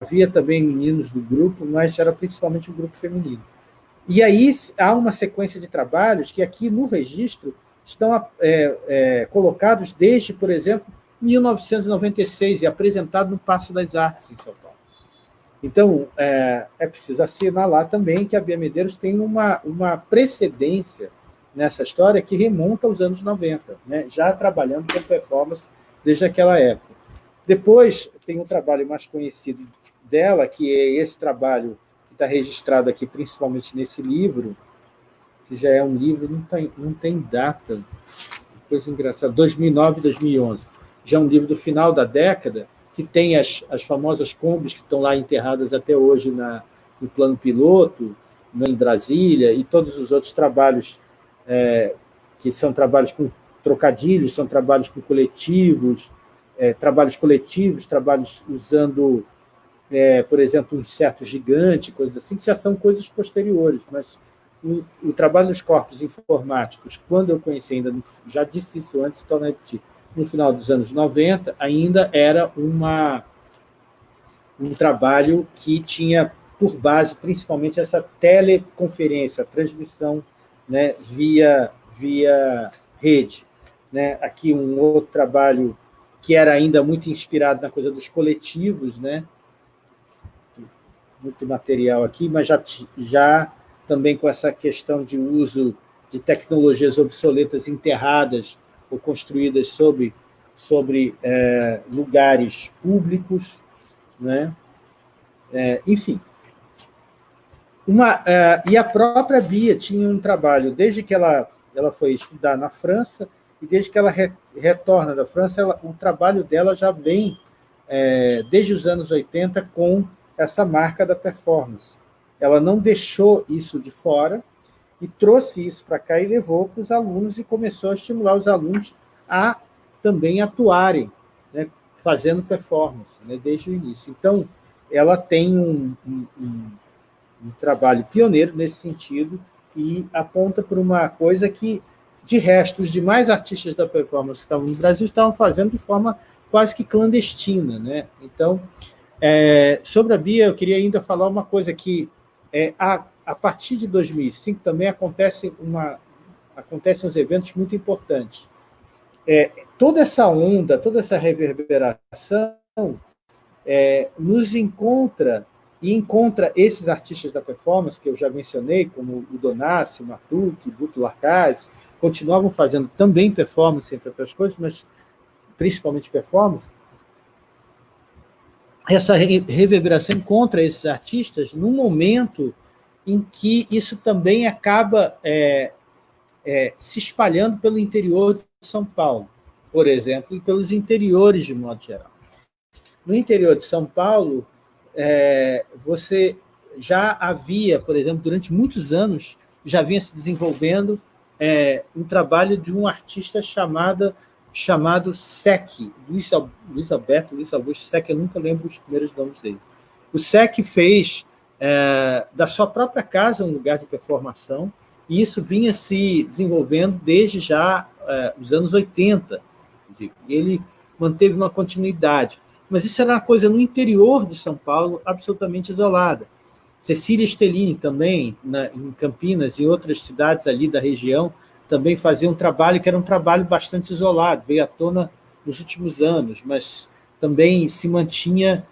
Havia também meninos do grupo, mas era principalmente um grupo feminino. E aí há uma sequência de trabalhos que aqui no registro estão é, é, colocados desde, por exemplo, 1996 e apresentado no Passo das Artes, em São Paulo. Então, é, é preciso assinalar também que a Bia Medeiros tem uma, uma precedência nessa história que remonta aos anos 90, né? já trabalhando com performance desde aquela época. Depois, tem um trabalho mais conhecido dela, que é esse trabalho que está registrado aqui, principalmente nesse livro, que já é um livro, não tem, não tem data, coisa engraçada, 2009 2011. Já é um livro do final da década, que tem as, as famosas combis que estão lá enterradas até hoje na, no plano piloto, em Brasília, e todos os outros trabalhos, é, que são trabalhos com trocadilhos, são trabalhos com coletivos, é, trabalhos coletivos, trabalhos usando, é, por exemplo, um inseto gigante, coisas assim, que já são coisas posteriores, mas o, trabalho dos corpos informáticos, quando eu conheci ainda, já disse isso antes, então repetir, no final dos anos 90, ainda era uma, um trabalho que tinha por base principalmente essa teleconferência, transmissão né, via, via rede. Né? Aqui um outro trabalho que era ainda muito inspirado na coisa dos coletivos, né? muito material aqui, mas já, já também com essa questão de uso de tecnologias obsoletas enterradas ou construídas sobre, sobre é, lugares públicos, né? É, enfim. Uma, é, e a própria Bia tinha um trabalho, desde que ela, ela foi estudar na França, e desde que ela re, retorna da França, ela, o trabalho dela já vem, é, desde os anos 80, com essa marca da performance. Ela não deixou isso de fora, e trouxe isso para cá e levou para os alunos e começou a estimular os alunos a também atuarem, né, fazendo performance, né, desde o início. Então, ela tem um, um, um, um trabalho pioneiro nesse sentido e aponta para uma coisa que, de resto, os demais artistas da performance que estavam no Brasil estavam fazendo de forma quase que clandestina. Né? Então, é, sobre a Bia, eu queria ainda falar uma coisa que é, a a partir de 2005 também acontece uma, acontecem uns eventos muito importantes. É, toda essa onda, toda essa reverberação é, nos encontra e encontra esses artistas da performance, que eu já mencionei, como o Donassi, o Matuque, Buto Larcaz, continuavam fazendo também performance, entre outras coisas, mas principalmente performance. Essa reverberação encontra esses artistas num momento em que isso também acaba é, é, se espalhando pelo interior de São Paulo, por exemplo, e pelos interiores de modo geral. No interior de São Paulo, é, você já havia, por exemplo, durante muitos anos, já vinha se desenvolvendo é, um trabalho de um artista chamado, chamado Sec, Luiz, Luiz Alberto, Luiz Augusto Sec, eu nunca lembro os primeiros nomes dele. O Sec fez é, da sua própria casa um lugar de performação, e isso vinha se desenvolvendo desde já é, os anos 80. Ele manteve uma continuidade. mas isso era uma coisa no interior de São Paulo, absolutamente isolada. Cecília Stellini também, na, em Campinas e outras cidades ali da região, também fazia um trabalho que era um trabalho bastante isolado, veio à tona nos últimos anos, mas também se mantinha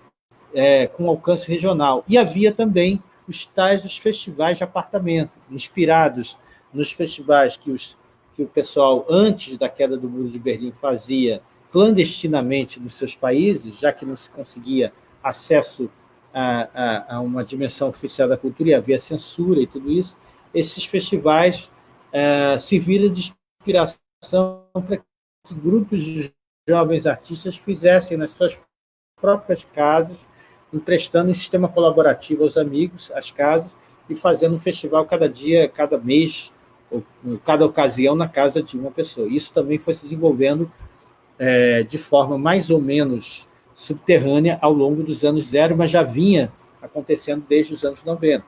é, com alcance regional. E havia também os tais dos festivais de apartamento, inspirados nos festivais que, os, que o pessoal, antes da queda do Muro de Berlim, fazia clandestinamente nos seus países, já que não se conseguia acesso a, a, a uma dimensão oficial da cultura e havia censura e tudo isso, esses festivais é, serviram de inspiração para que grupos de jovens artistas fizessem nas suas próprias casas, emprestando em sistema colaborativo aos amigos, às casas, e fazendo um festival cada dia, cada mês, ou cada ocasião na casa de uma pessoa. Isso também foi se desenvolvendo é, de forma mais ou menos subterrânea ao longo dos anos zero, mas já vinha acontecendo desde os anos 90.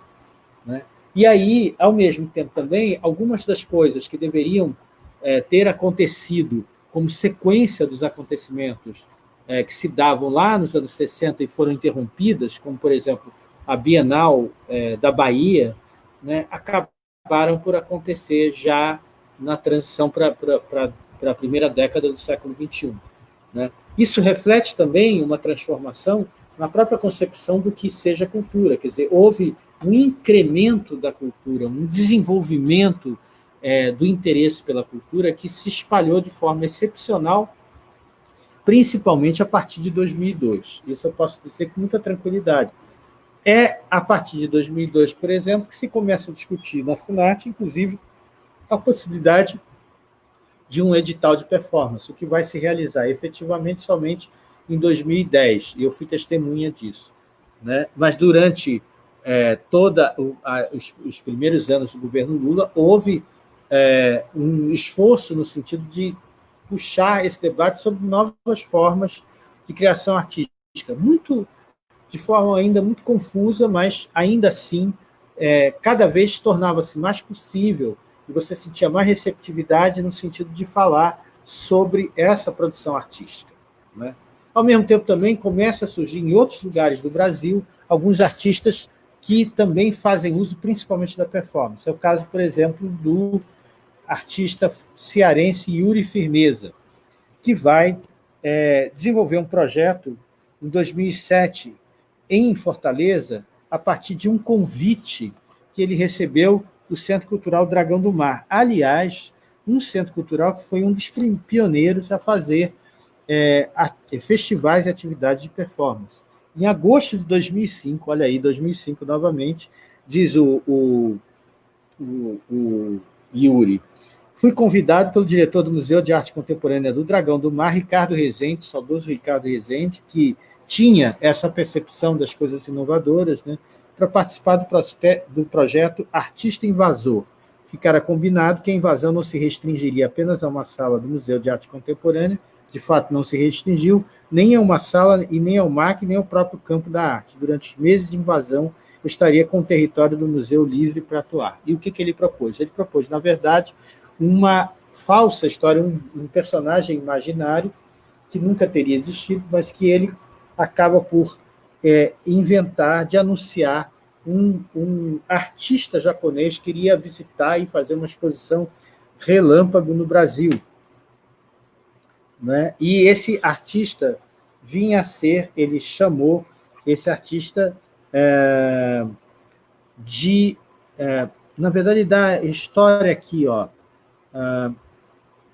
Né? E aí, ao mesmo tempo também, algumas das coisas que deveriam é, ter acontecido como sequência dos acontecimentos é, que se davam lá nos anos 60 e foram interrompidas, como, por exemplo, a Bienal é, da Bahia, né, acabaram por acontecer já na transição para a primeira década do século XXI. Né? Isso reflete também uma transformação na própria concepção do que seja cultura, quer dizer, houve um incremento da cultura, um desenvolvimento é, do interesse pela cultura que se espalhou de forma excepcional, principalmente a partir de 2002. Isso eu posso dizer com muita tranquilidade. É a partir de 2002, por exemplo, que se começa a discutir na FUNAT, inclusive, a possibilidade de um edital de performance, o que vai se realizar efetivamente somente em 2010, e eu fui testemunha disso. Né? Mas durante é, toda os, os, primeiros anos do governo Lula, houve é, um esforço no sentido de puxar esse debate sobre novas formas de criação artística, muito de forma ainda muito confusa, mas ainda assim, é, cada vez tornava-se mais possível e você sentia mais receptividade no sentido de falar sobre essa produção artística. Né? Ao mesmo tempo, também começa a surgir em outros lugares do Brasil alguns artistas que também fazem uso principalmente da performance. É o caso, por exemplo, do artista cearense Yuri Firmeza, que vai é, desenvolver um projeto em 2007 em Fortaleza, a partir de um convite que ele recebeu do Centro Cultural Dragão do Mar. Aliás, um centro cultural que foi um dos pioneiros a fazer é, a, festivais e atividades de performance. Em agosto de 2005, olha aí, 2005 novamente, diz o, o, o, o Yuri, fui convidado pelo diretor do Museu de Arte Contemporânea do Dragão do Mar, Ricardo Rezende, saudoso Ricardo Rezende, que tinha essa percepção das coisas inovadoras, né, para participar do, do projeto Artista Invasor. Ficara combinado que a invasão não se restringiria apenas a uma sala do Museu de Arte Contemporânea, de fato não se restringiu, nem a uma sala e nem ao MAC, nem ao próprio campo da arte. Durante meses de invasão, estaria com o território do museu livre para atuar. E o que, que ele propôs? Ele propôs, na verdade, uma falsa história, um, um personagem imaginário que nunca teria existido, mas que ele acaba por é, inventar, de anunciar um, um artista japonês que iria visitar e fazer uma exposição relâmpago no Brasil. Né? E esse artista vinha a ser, ele chamou esse artista é, de... É, na verdade, da história aqui, ó, é,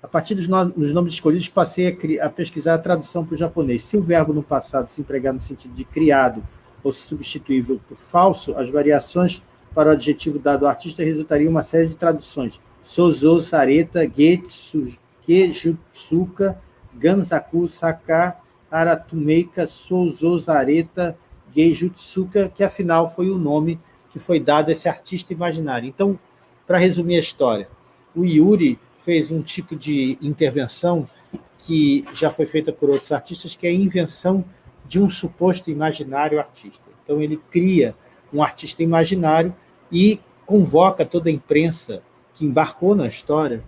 a partir dos, no, dos nomes escolhidos, passei a, a pesquisar a tradução para o japonês. Se o verbo no passado se empregar no sentido de criado ou substituível por falso, as variações para o adjetivo dado ao artista resultariam uma série de traduções. Sozo, Sareta, Getsu, Gejutsuka, Gansaku, Saka, Aratumeika, Sozo, Zareta, Geijutsuka, que afinal foi o nome que foi dado a esse artista imaginário. Então, para resumir a história, o Yuri fez um tipo de intervenção que já foi feita por outros artistas, que é a invenção de um suposto imaginário artista. Então, ele cria um artista imaginário e convoca toda a imprensa que embarcou na história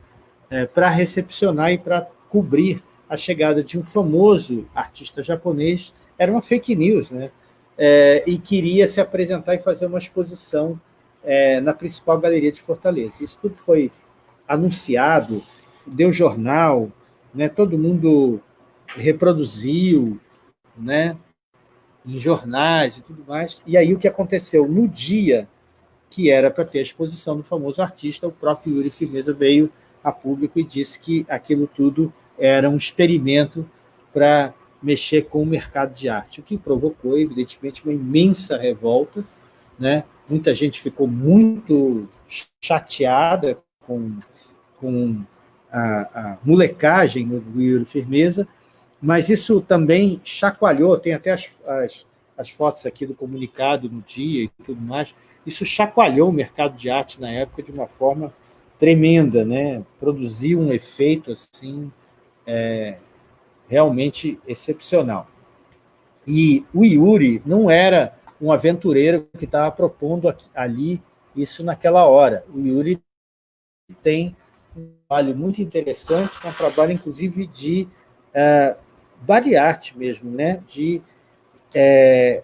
é, para recepcionar e para cobrir a chegada de um famoso artista japonês era uma fake news, né? É, e queria se apresentar e fazer uma exposição é, na principal galeria de Fortaleza. Isso tudo foi anunciado, deu jornal, né? todo mundo reproduziu, né? em jornais e tudo mais. E aí o que aconteceu? No dia que era para ter a exposição do famoso artista, o próprio Yuri Firmeza veio a público e disse que aquilo tudo era um experimento para mexer com o mercado de arte, o que provocou, evidentemente, uma imensa revolta. Né? Muita gente ficou muito chateada com, com a, a molecagem do Yuri Firmeza, mas isso também chacoalhou, tem até as, as, as fotos aqui do comunicado no dia e tudo mais, isso chacoalhou o mercado de arte na época de uma forma tremenda, né? produziu um efeito assim, é, realmente excepcional. E o Yuri não era um aventureiro que estava propondo aqui, ali isso naquela hora. O Yuri tem um trabalho muito interessante, um trabalho, inclusive, de é, art mesmo, né? de é,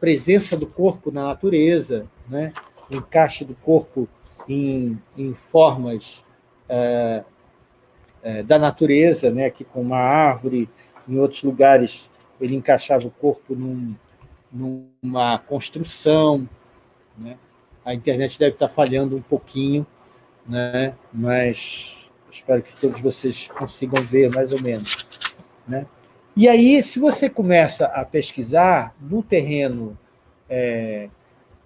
presença do corpo na natureza, né? encaixe do corpo em, em formas é, é, da natureza, né? aqui com uma árvore, em outros lugares ele encaixava o corpo num, numa construção. Né? A internet deve estar falhando um pouquinho, né? mas espero que todos vocês consigam ver mais ou menos. Né? E aí, se você começa a pesquisar no terreno é,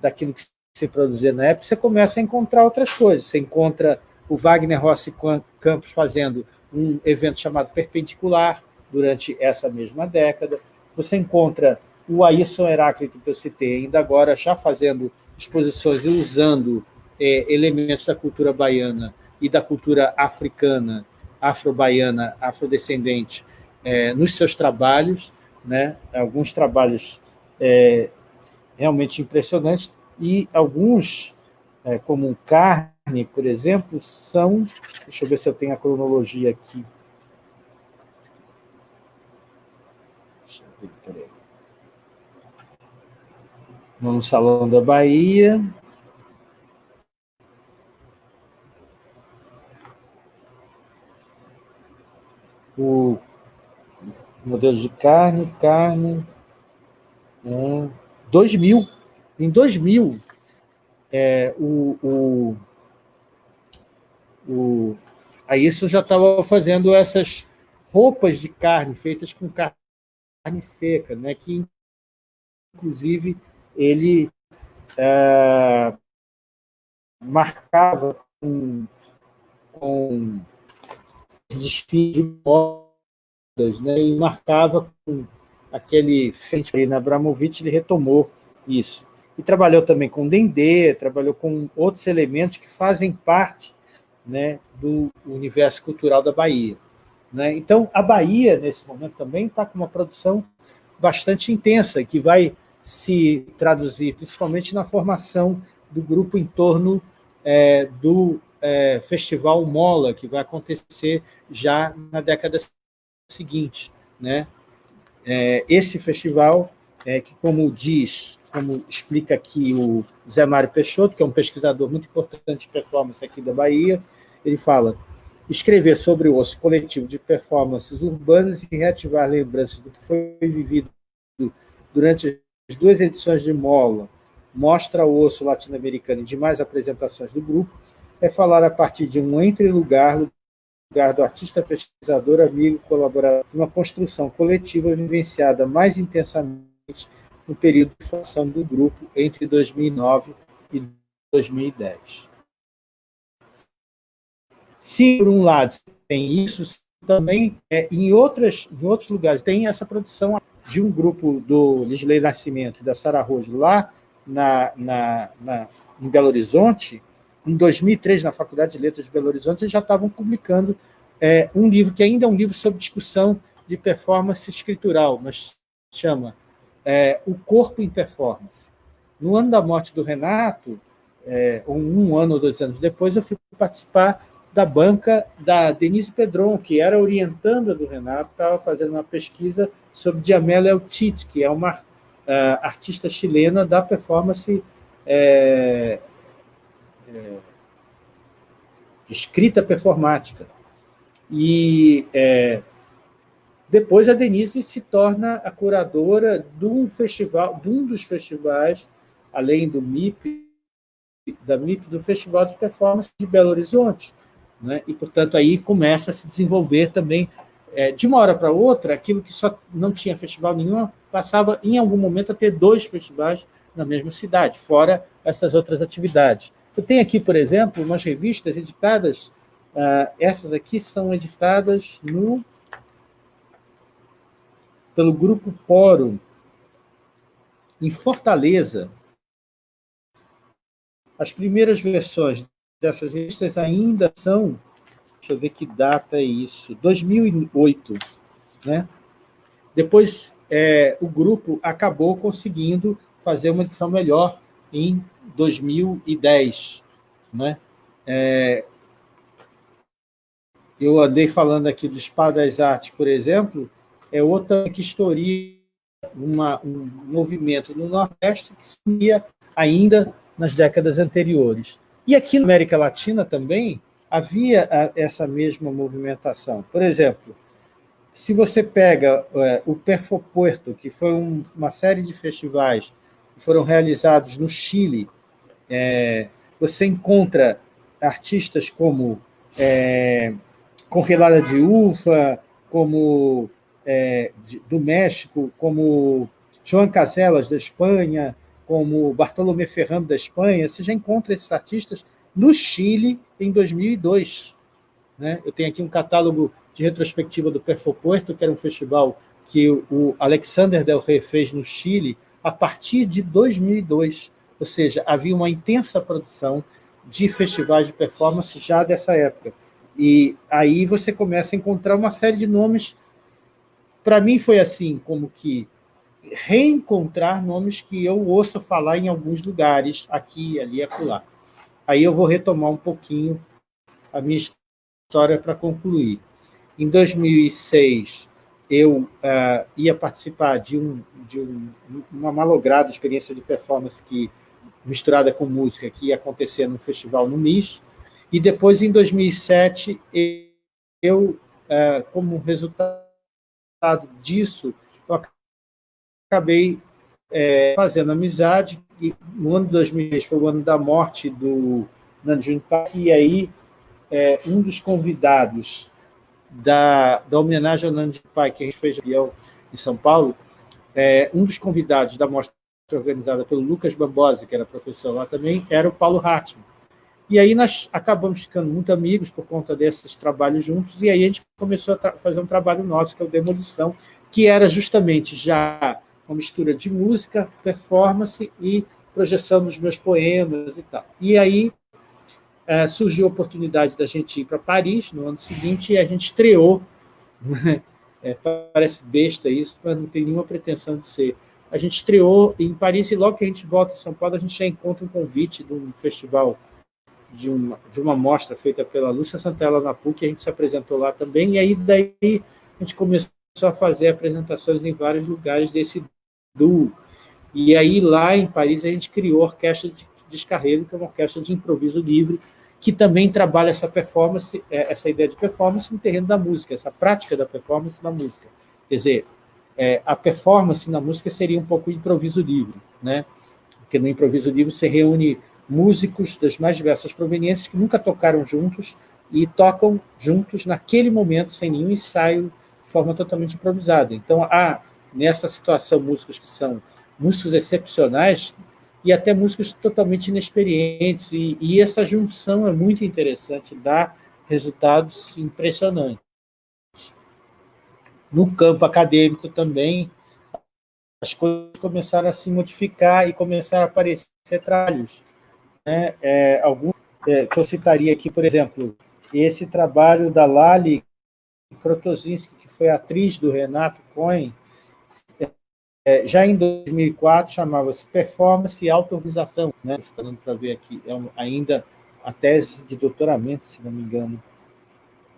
daquilo que se produzia na época, você começa a encontrar outras coisas. Você encontra o Wagner Rossi Campos fazendo um evento chamado Perpendicular durante essa mesma década. Você encontra o Ayrson Heráclito, que eu citei, ainda agora já fazendo exposições e usando é, elementos da cultura baiana e da cultura africana, afro-baiana, afrodescendente, é, nos seus trabalhos, né? alguns trabalhos é, realmente impressionantes, e alguns, é, como carne, por exemplo, são... Deixa eu ver se eu tenho a cronologia aqui. No Salão da Bahia. O modelos de carne, carne, é, 2000. Em 2000, é, o, o, o, a isso já estava fazendo essas roupas de carne feitas com carne seca, né, que, inclusive, ele é, marcava com, com desfile de moda né, e marcava com aquele feito aí na Abramovich, ele retomou isso. E trabalhou também com Dendê, trabalhou com outros elementos que fazem parte né, do universo cultural da Bahia. Né? Então, a Bahia, nesse momento, também está com uma produção bastante intensa, que vai se traduzir principalmente na formação do grupo em torno é, do é, Festival Mola, que vai acontecer já na década seguinte. Né? É, esse festival, é, que como diz, como explica aqui o Zé Mário Peixoto, que é um pesquisador muito importante de performance aqui da Bahia, ele fala, escrever sobre o osso coletivo de performances urbanas e reativar lembranças do que foi vivido durante as duas edições de Mola, mostra o osso latino-americano e demais apresentações do grupo, é falar a partir de um entre-lugar lugar do artista, pesquisador, amigo, colaborador, uma construção coletiva vivenciada mais intensamente no período de formação do grupo entre 2009 e 2010. Se, por um lado, tem isso, também é, em, outras, em outros lugares tem essa produção de um grupo do Lisley Nascimento e da Sara Rojo lá na, na, na, em Belo Horizonte, em 2003, na Faculdade de Letras de Belo Horizonte, eles já estavam publicando é, um livro que ainda é um livro sobre discussão de performance escritural, mas chama é, O Corpo em Performance. No ano da morte do Renato, é, um ano ou dois anos depois, eu fui participar da banca da Denise Pedron, que era orientanda do Renato, estava fazendo uma pesquisa sobre Diamela Eltit, que é uma uh, artista chilena da performance é, é, escrita performática. E é, depois a Denise se torna a curadora de um festival, de um dos festivais, além do MIP, da MIP, do Festival de Performance de Belo Horizonte. Né? E, portanto, aí começa a se desenvolver também, é, de uma hora para outra, aquilo que só não tinha festival nenhum, passava, em algum momento, a ter dois festivais na mesma cidade, fora essas outras atividades. Eu tenho aqui, por exemplo, umas revistas editadas, uh, essas aqui são editadas no pelo Grupo Poro, em Fortaleza. As primeiras versões dessas revistas ainda são, deixa eu ver que data é isso, 2008. Né? Depois, é, o grupo acabou conseguindo fazer uma edição melhor em 2010. Né? É, eu andei falando aqui do Espadas Arte, por exemplo, é outra que historia uma, um movimento no Nordeste que se ainda nas décadas anteriores. E aqui na América Latina também havia essa mesma movimentação. Por exemplo, se você pega é, o Perfopuerto, que foi um, uma série de festivais que foram realizados no Chile, é, você encontra artistas como é, de Ufa, como do México, como João Caselas, da Espanha, como Bartolomé Ferrando, da Espanha, você já encontra esses artistas no Chile em 2002. Né? Eu tenho aqui um catálogo de retrospectiva do Perfopuerto, que era um festival que o Alexander Del Rey fez no Chile a partir de 2002. Ou seja, havia uma intensa produção de festivais de performance já dessa época. E aí você começa a encontrar uma série de nomes para mim foi assim, como que reencontrar nomes que eu ouço falar em alguns lugares, aqui, ali acolá. Aí eu vou retomar um pouquinho a minha história para concluir. Em 2006, eu uh, ia participar de, um, de um, uma malograda experiência de performance que, misturada com música que ia acontecer no festival no MIS, e depois, em 2007, eu, uh, como resultado disso, acabei é, fazendo amizade, e no ano de 2010 foi o ano da morte do Nanjun Pai, e aí é, um dos convidados da, da homenagem ao Nanjun Pai, que a gente fez em São Paulo, é, um dos convidados da mostra organizada pelo Lucas Bambosi, que era professor lá também, era o Paulo Hartmann. E aí nós acabamos ficando muito amigos por conta desses trabalhos juntos, e aí a gente começou a fazer um trabalho nosso, que é o Demolição, que era justamente já uma mistura de música, performance e projeção dos meus poemas e tal. E aí é, surgiu a oportunidade da gente ir para Paris no ano seguinte e a gente estreou, né? é, parece besta isso, mas não tem nenhuma pretensão de ser. A gente estreou em Paris e logo que a gente volta em São Paulo, a gente já encontra um convite de um festival de uma, de uma mostra feita pela Lúcia Santella na PUC, a gente se apresentou lá também, e aí daí a gente começou a fazer apresentações em vários lugares desse E aí lá em Paris a gente criou a Orquestra de Descarrego, que é uma orquestra de improviso livre, que também trabalha essa performance, é, essa ideia de performance no terreno da música, essa prática da performance na música. Quer dizer, é, a performance na música seria um pouco improviso livre, né? Porque no improviso livre você reúne músicos das mais diversas proveniências que nunca tocaram juntos e tocam juntos naquele momento, sem nenhum ensaio, de forma totalmente improvisada. Então, há, nessa situação, músicos que são músicos excepcionais e até músicos totalmente inexperientes, e, e essa junção é muito interessante, dá resultados impressionantes. No campo acadêmico também, as coisas começaram a se modificar e começaram a aparecer trabalhos né, é, algum, é, que eu citaria aqui, por exemplo, esse trabalho da Lali Krotosinski, que foi atriz do Renato Cohen, é, já em 2004 chamava-se Performance e Autorização, né? Dando para ver aqui, é um, ainda a tese de doutoramento, se não me engano.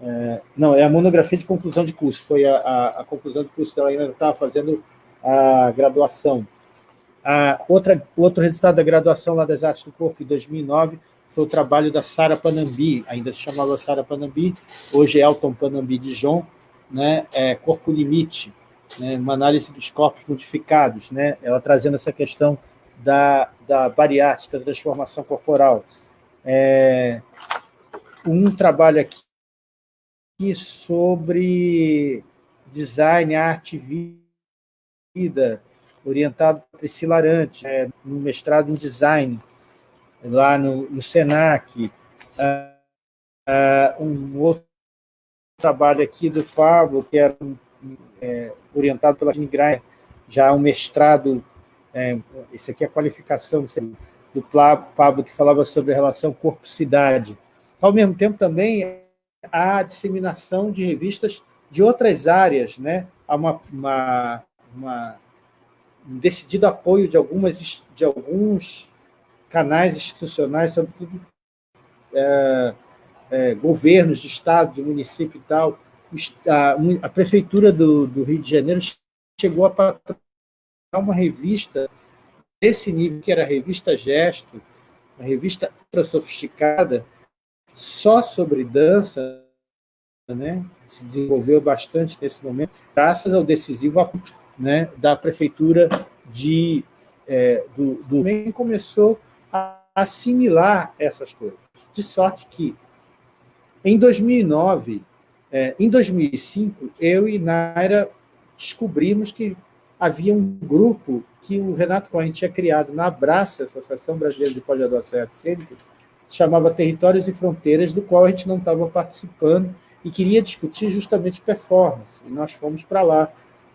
É, não, é a monografia de conclusão de curso, foi a, a, a conclusão de curso dela, ainda estava fazendo a graduação. A outra, outro resultado da graduação lá das artes do corpo, em 2009, foi o trabalho da Sara Panambi, ainda se chamava Sara Panambi, hoje é Elton Panambi de João, né, é, Corpo Limite, né, uma análise dos corpos modificados, né, ela trazendo essa questão da, da bariátrica, da transformação corporal. É, um trabalho aqui sobre design, arte e vida, orientado por Priscila Arante, é, no mestrado em design, lá no, no SENAC. Uh, uh, um outro trabalho aqui do Pablo, que era é, orientado pela Graia, já um mestrado, é, esse aqui é a qualificação do Pablo, que falava sobre a relação corpo-cidade. Ao mesmo tempo, também, a disseminação de revistas de outras áreas, né? há uma, uma, uma um decidido apoio de, algumas, de alguns canais institucionais, sobretudo é, é, governos de estado, de município e tal. A, a prefeitura do, do, Rio de Janeiro chegou a patrocinar uma revista desse nível, que era a revista Gesto, uma revista ultra sofisticada, só sobre dança, né? se desenvolveu bastante nesse momento, graças ao decisivo né, da prefeitura de, é, do, do começou a assimilar essas coisas. De sorte que, em 2009, é, em 2005, eu e Naira descobrimos que havia um grupo que o Renato Cohen tinha criado na Abraça, Associação Brasileira de Pós-Graduação e Artes Cênicas, chamava Territórios e Fronteiras, do qual a gente não estava participando e queria discutir justamente performance. E nós fomos para lá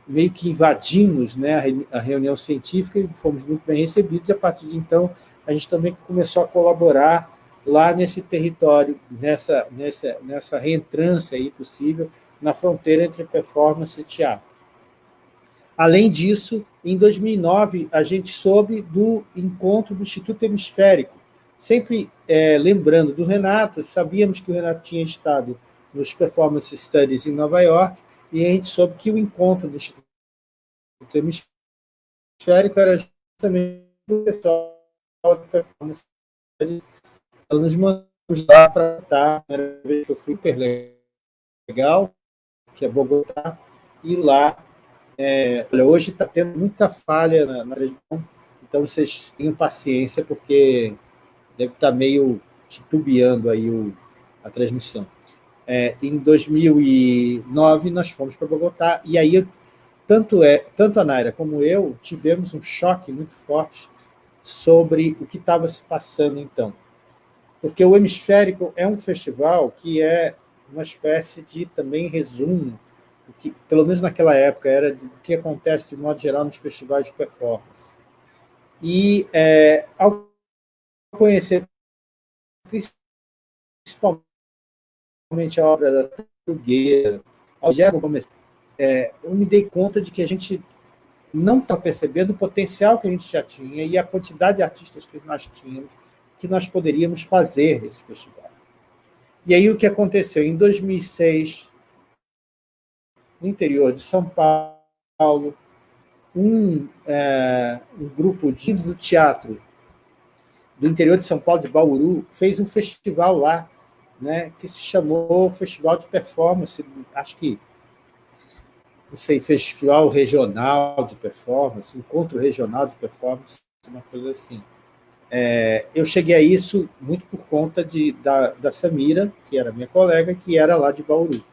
meio que invadimos né, a reunião científica e fomos muito bem recebidos, e a partir de então a gente também começou a colaborar lá nesse território, nessa, nessa, nessa reentrância aí possível na fronteira entre performance e teatro. Além disso, em 2009, a gente soube do encontro do Instituto Hemisférico, sempre é, lembrando do Renato, sabíamos que o Renato tinha estado nos Performance Studies em Nova York, e a gente soube que o encontro do Instituto Hemisférico era justamente o pessoal de performance. Ela nos mandou lá para a primeira vez que eu fui super legal, que é Bogotá, e lá, é, olha, hoje está tendo muita falha na, na região, então vocês tenham paciência, porque deve estar tá meio titubeando aí o, a transmissão. É, em 2009, nós fomos para Bogotá, e aí tanto, é, tanto a Naira como eu tivemos um choque muito forte sobre o que estava se passando então. Porque o Hemisférico é um festival que é uma espécie de também resumo, que, pelo menos naquela época, era do que acontece de modo geral nos festivais de performance. E é, ao conhecer principalmente a obra da Trugueira, ao é, eu me dei conta de que a gente não está percebendo o potencial que a gente já tinha e a quantidade de artistas que nós tínhamos, que nós poderíamos fazer esse festival. E aí o que aconteceu? Em 2006, no interior de São Paulo, um, é, um grupo de, do teatro do interior de São Paulo, de Bauru, fez um festival lá, né, que se chamou Festival de Performance, acho que não sei, festival regional de performance, encontro regional de performance, uma coisa assim. É, eu cheguei a isso muito por conta de, da, da Samira, que era minha colega, que era lá de Bauru.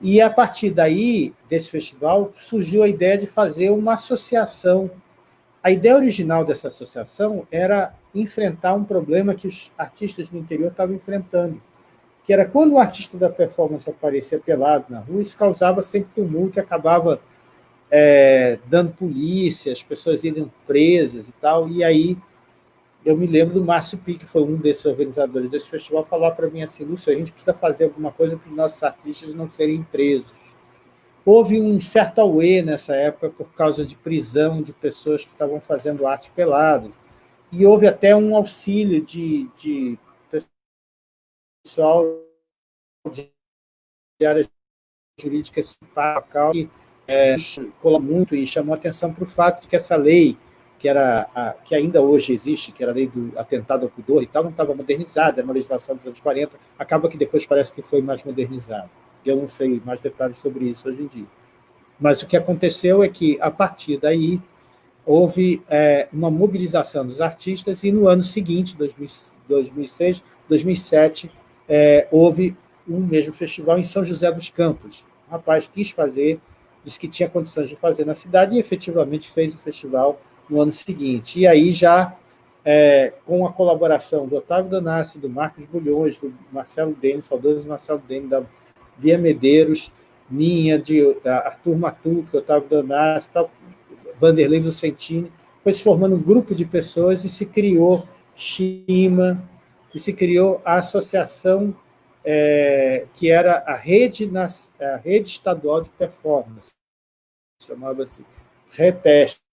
E a partir daí, desse festival, surgiu a ideia de fazer uma associação. A ideia original dessa associação era enfrentar um problema que os artistas do interior estavam enfrentando, que era quando o artista da performance aparecia pelado na rua, isso causava sempre tumulto acabava é, dando polícia, as pessoas iam presas e tal, e aí eu me lembro do Márcio Pique, que foi um desses organizadores desse festival, falar para mim assim, Lúcio, a gente precisa fazer alguma coisa para os nossos artistas não serem presos. Houve um certo auê nessa época por causa de prisão de pessoas que estavam fazendo arte pelado, e houve até um auxílio de, de pessoal de área jurídica que é, colou muito e chamou atenção para o fato de que essa lei, que, era a, que ainda hoje existe, que era a lei do atentado ao pudor e tal, não estava modernizada, era uma legislação dos anos 40, acaba que depois parece que foi mais modernizada. Eu não sei mais detalhes sobre isso hoje em dia. Mas o que aconteceu é que, a partir daí, houve é, uma mobilização dos artistas e no ano seguinte, 2006, 2007, é, houve um mesmo festival em São José dos Campos. O rapaz quis fazer, disse que tinha condições de fazer na cidade e efetivamente fez o festival no ano seguinte. E aí já é, com a colaboração do Otávio Danassi, do Marcos Bulhões, do Marcelo Denis, saudoso Marcelo Denis, da Bia Medeiros, minha, de Arthur Matuque, Otávio Danassi, tal, Vanderlei Lucentini, foi se formando um grupo de pessoas e se criou Shima, e se criou a associação é, que era a rede, a rede estadual de performance, chamava-se REPESP.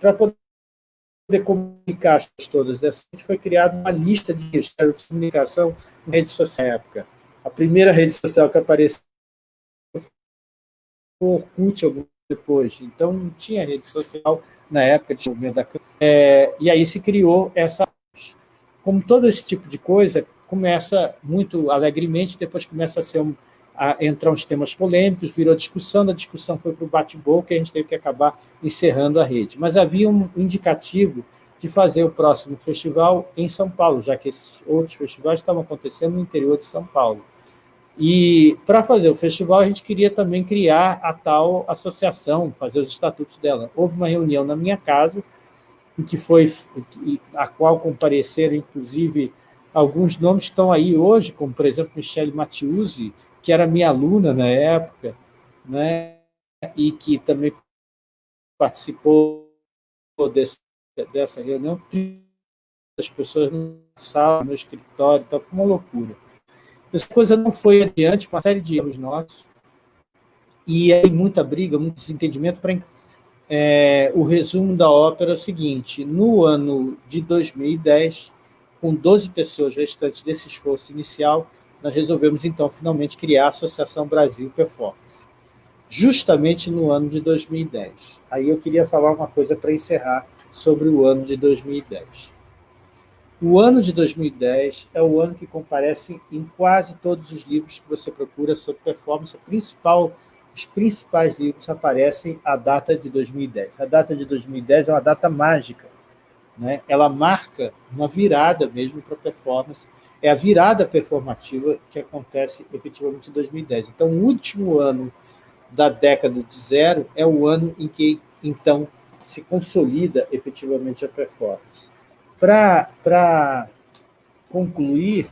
Para poder comunicar as todas dessa, foi criada uma lista de registros de comunicação em rede social na época. A primeira rede social que apareceu foi o Orkut, algum depois. Então, não tinha rede social na época de movimento da é, E aí se criou essa... Como todo esse tipo de coisa, começa muito alegremente, depois começa a, ser um, entrar uns temas polêmicos, virou discussão, da discussão foi para o bate-boca e a gente teve que acabar encerrando a rede. Mas havia um indicativo de fazer o próximo festival em São Paulo, já que esses outros festivais estavam acontecendo no interior de São Paulo. E, para fazer o festival, a gente queria também criar a tal associação, fazer os estatutos dela. Houve uma reunião na minha casa, em que foi, a qual compareceram, inclusive, alguns nomes estão aí hoje, como, por exemplo, Michele Mattiuzzi, que era minha aluna na época, né, e que também participou desse, dessa reunião, as pessoas na sala, no escritório, então foi uma loucura. Essa coisa não foi adiante, uma série de erros nossos, e aí muita briga, muito desentendimento. Para é, o resumo da ópera é o seguinte, no ano de 2010, com 12 pessoas restantes desse esforço inicial, nós resolvemos, então, finalmente criar a Associação Brasil Performance, justamente no ano de 2010. Aí eu queria falar uma coisa para encerrar sobre o ano de 2010. O ano de 2010 é o ano que comparece em quase todos os livros que você procura sobre performance. principal, os principais livros aparecem a data de 2010. A data de 2010 é uma data mágica. Né? Ela marca uma virada mesmo para a performance. É a virada performativa que acontece efetivamente em 2010. Então, o último ano da década de zero é o ano em que, então, se consolida efetivamente a performance. Para concluir,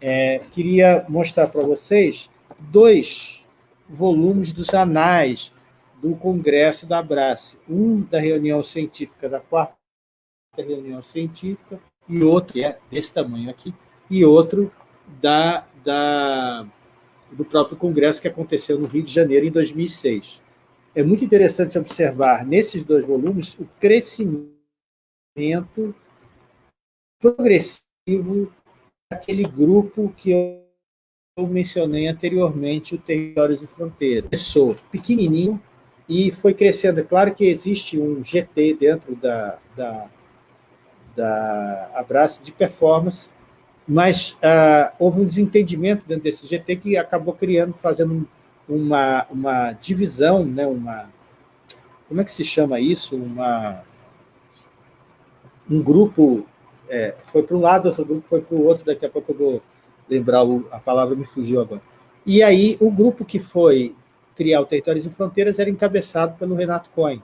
é, queria mostrar para vocês dois volumes dos anais do Congresso da Abrace. Um da reunião científica, da quarta reunião científica, e outro, que é desse tamanho aqui, e outro da, da, do próprio Congresso que aconteceu no Rio de Janeiro em 2006. É muito interessante observar nesses dois volumes o crescimento progressivo daquele grupo que eu mencionei anteriormente, o Territórios de Fronteira. Começou pequenininho e foi crescendo. É claro que existe um GT dentro da, da, da Abraço de performance, mas ah, houve um desentendimento dentro desse GT que acabou criando, fazendo uma, uma divisão, né, uma, como é que se chama isso? Uma, um grupo é, foi para um lado, outro grupo foi para o outro, daqui a pouco eu vou lembrar, o, a palavra me fugiu agora. E aí, o grupo que foi criar o Territórios e Fronteiras era encabeçado pelo Renato Cohen.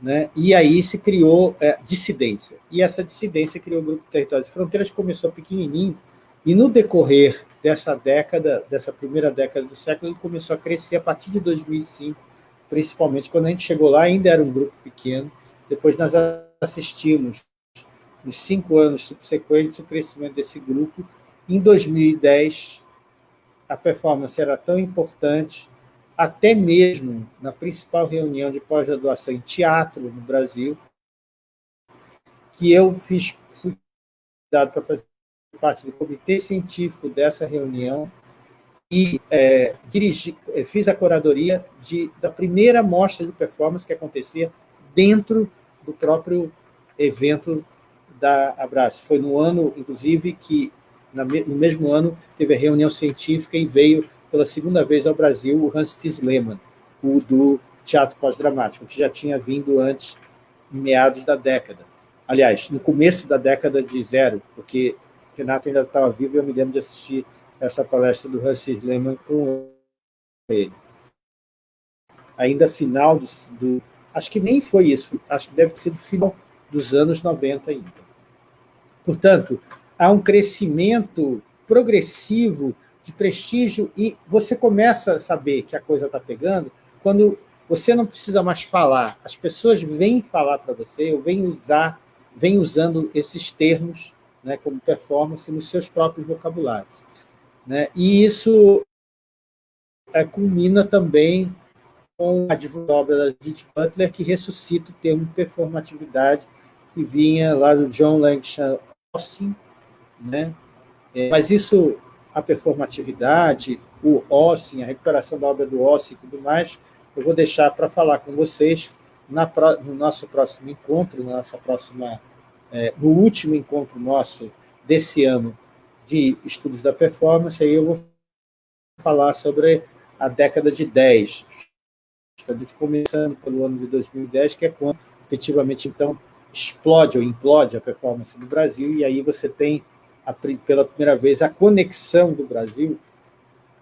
Né? E aí se criou é, dissidência. E essa dissidência criou o Grupo Territórios e Fronteiras, que começou pequenininho, e no decorrer dessa década, dessa primeira década do século, ele começou a crescer a partir de 2005, principalmente. Quando a gente chegou lá, ainda era um grupo pequeno. Depois nós assistimos nos cinco anos subsequentes, o crescimento desse grupo. Em 2010, a performance era tão importante, até mesmo na principal reunião de pós-graduação em teatro no Brasil, que eu fiz, fui para fazer parte do comitê científico dessa reunião e é, dirigi, é, fiz a curadoria de, da primeira mostra de performance que acontecia dentro do próprio evento da Abraço. Foi no ano, inclusive, que no mesmo ano teve a reunião científica e veio pela segunda vez ao Brasil o Hans Tis Lehmann, o do teatro pós-dramático, que já tinha vindo antes, em meados da década. Aliás, no começo da década de zero, porque Renato ainda estava vivo e eu me lembro de assistir essa palestra do Hans Tis Lehmann com ele. Ainda final do, do... Acho que nem foi isso, acho que deve ter sido final dos anos 90 ainda. Portanto, há um crescimento progressivo de prestígio e você começa a saber que a coisa está pegando quando você não precisa mais falar, as pessoas vêm falar para você, ou vêm usar, vêm usando esses termos né, como performance nos seus próprios vocabulários. Né? E isso é, culmina também com a obra da Judith Butler, que ressuscita o termo performatividade, que vinha lá do John Langston Austin, né? É, mas isso, a performatividade, o Austin, a recuperação da obra do Austin e tudo mais, eu vou deixar para falar com vocês na, no nosso próximo encontro, na nossa próxima, é, no último encontro nosso desse ano de estudos da performance, aí eu vou falar sobre a década de 10, estamos começando pelo ano de 2010, que é quando efetivamente então explode ou implode a performance do Brasil, e aí você tem, a, pela primeira vez, a conexão do Brasil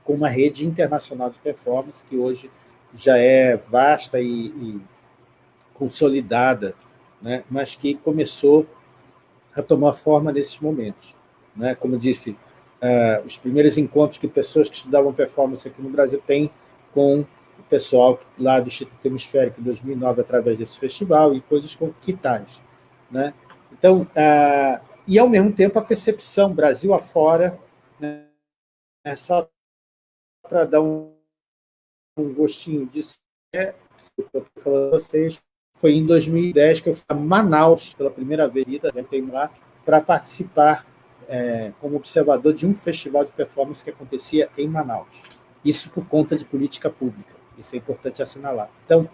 com uma rede internacional de performance, que hoje já é vasta e, e consolidada, né? mas que começou a tomar forma nesses momentos. Né? Como disse, uh, os primeiros encontros que pessoas que estudavam performance aqui no Brasil têm com o pessoal lá do Instituto Hemisférico em 2009, através desse festival, e coisas com que tais. Né? Então, uh, e ao mesmo tempo a percepção Brasil afora, né? é só para dar um um gostinho disso, é, eu estou falando vocês, foi em 2010 que eu fui a Manaus, pela primeira vez, né, lá, para participar é, como observador de um festival de performance que acontecia em Manaus. Isso por conta de política pública, isso é importante assinalar. Então,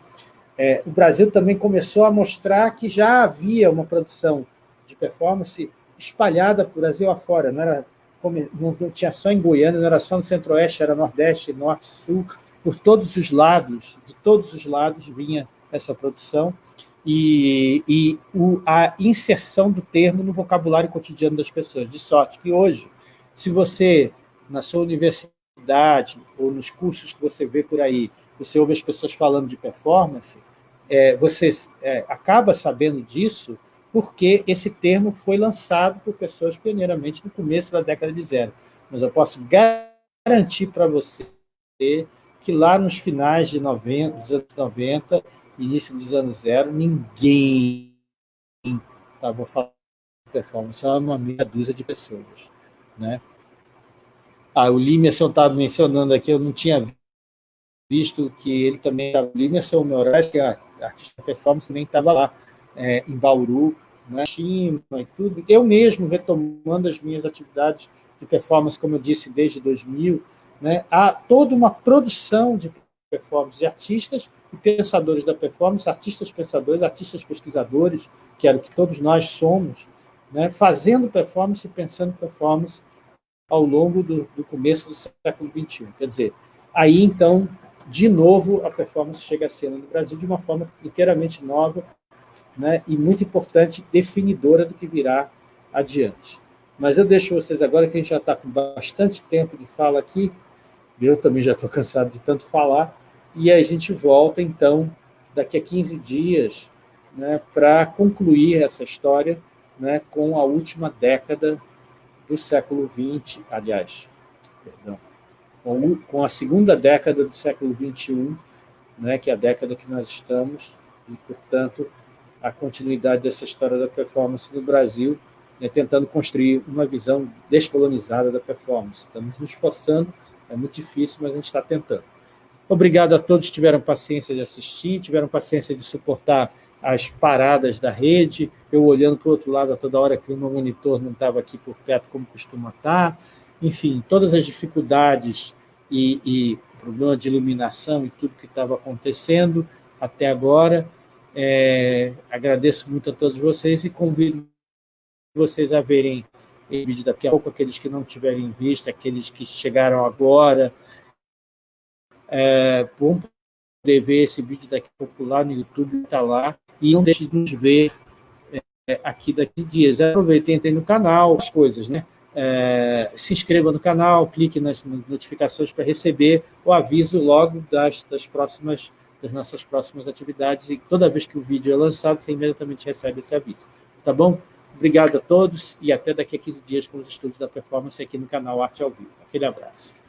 é, o Brasil também começou a mostrar que já havia uma produção de performance espalhada por Brasil afora, não, era, não, tinha só em Goiânia, não era só no Centro-Oeste, era Nordeste, Norte, Sul, por todos os lados, de todos os lados vinha essa produção, e, e o, a inserção do termo no vocabulário cotidiano das pessoas, de sorte que hoje, se você, na sua universidade, ou nos cursos que você vê por aí, você ouve as pessoas falando de performance, é, você é, acaba sabendo disso porque esse termo foi lançado por pessoas pioneiramente no começo da década de zero. Mas eu posso garantir para você que lá nos finais de 90, dos anos 90, início dos anos zero, ninguém estava falando de performance, era uma meia dúzia de pessoas. Né? Ah, o Limerson estava mencionando aqui, eu não tinha visto que ele também estava... O Limerson Moraes, que é artista de performance, também estava lá, é, em Bauru, né? China e tudo. Eu mesmo, retomando as minhas atividades de performance, como eu disse, desde 2000, né, há toda uma produção de performance de artistas e pensadores da performance, artistas pensadores, artistas pesquisadores, que era o que todos nós somos, né, fazendo performance e pensando performance ao longo do, do começo do século XXI. Quer dizer, aí, então, de novo, a performance chega à cena no Brasil de uma forma inteiramente nova né, e muito importante, definidora do que virá adiante. Mas eu deixo vocês agora, que a gente já está com bastante tempo de fala aqui, eu também já estou cansado de tanto falar. E a gente volta, então, daqui a 15 dias, né, para concluir essa história né, com a última década do século XX, aliás, perdão, com, a segunda década do século XXI, né, que é a década que nós estamos, e, portanto, a continuidade dessa história da performance no Brasil, né, tentando construir uma visão descolonizada da performance. Estamos nos esforçando é muito difícil, mas a gente está tentando. Obrigado a todos que tiveram paciência de assistir, tiveram paciência de suportar as paradas da rede, eu olhando para o outro lado a toda hora que o meu monitor não estava aqui por perto como costuma estar, enfim, todas as dificuldades e, e problema de iluminação e tudo que estava acontecendo até agora. É, agradeço muito a todos vocês e convido vocês a verem o vídeo daqui a pouco, aqueles que não tiverem visto, aqueles que chegaram agora, é, vão poder ver esse vídeo daqui a pouco lá no YouTube, está lá, e não deixe de nos ver é, aqui daqui dias. Aproveitem, entrem no canal, as coisas, né? É, se inscreva no canal, clique nas notificações para receber o aviso logo das, das, próximas, das nossas próximas atividades, e toda vez que o vídeo é lançado, você imediatamente recebe esse aviso. Tá bom? Obrigado a todos e até daqui a 15 dias com os estudos da performance aqui no canal Arte ao Vivo. Aquele abraço.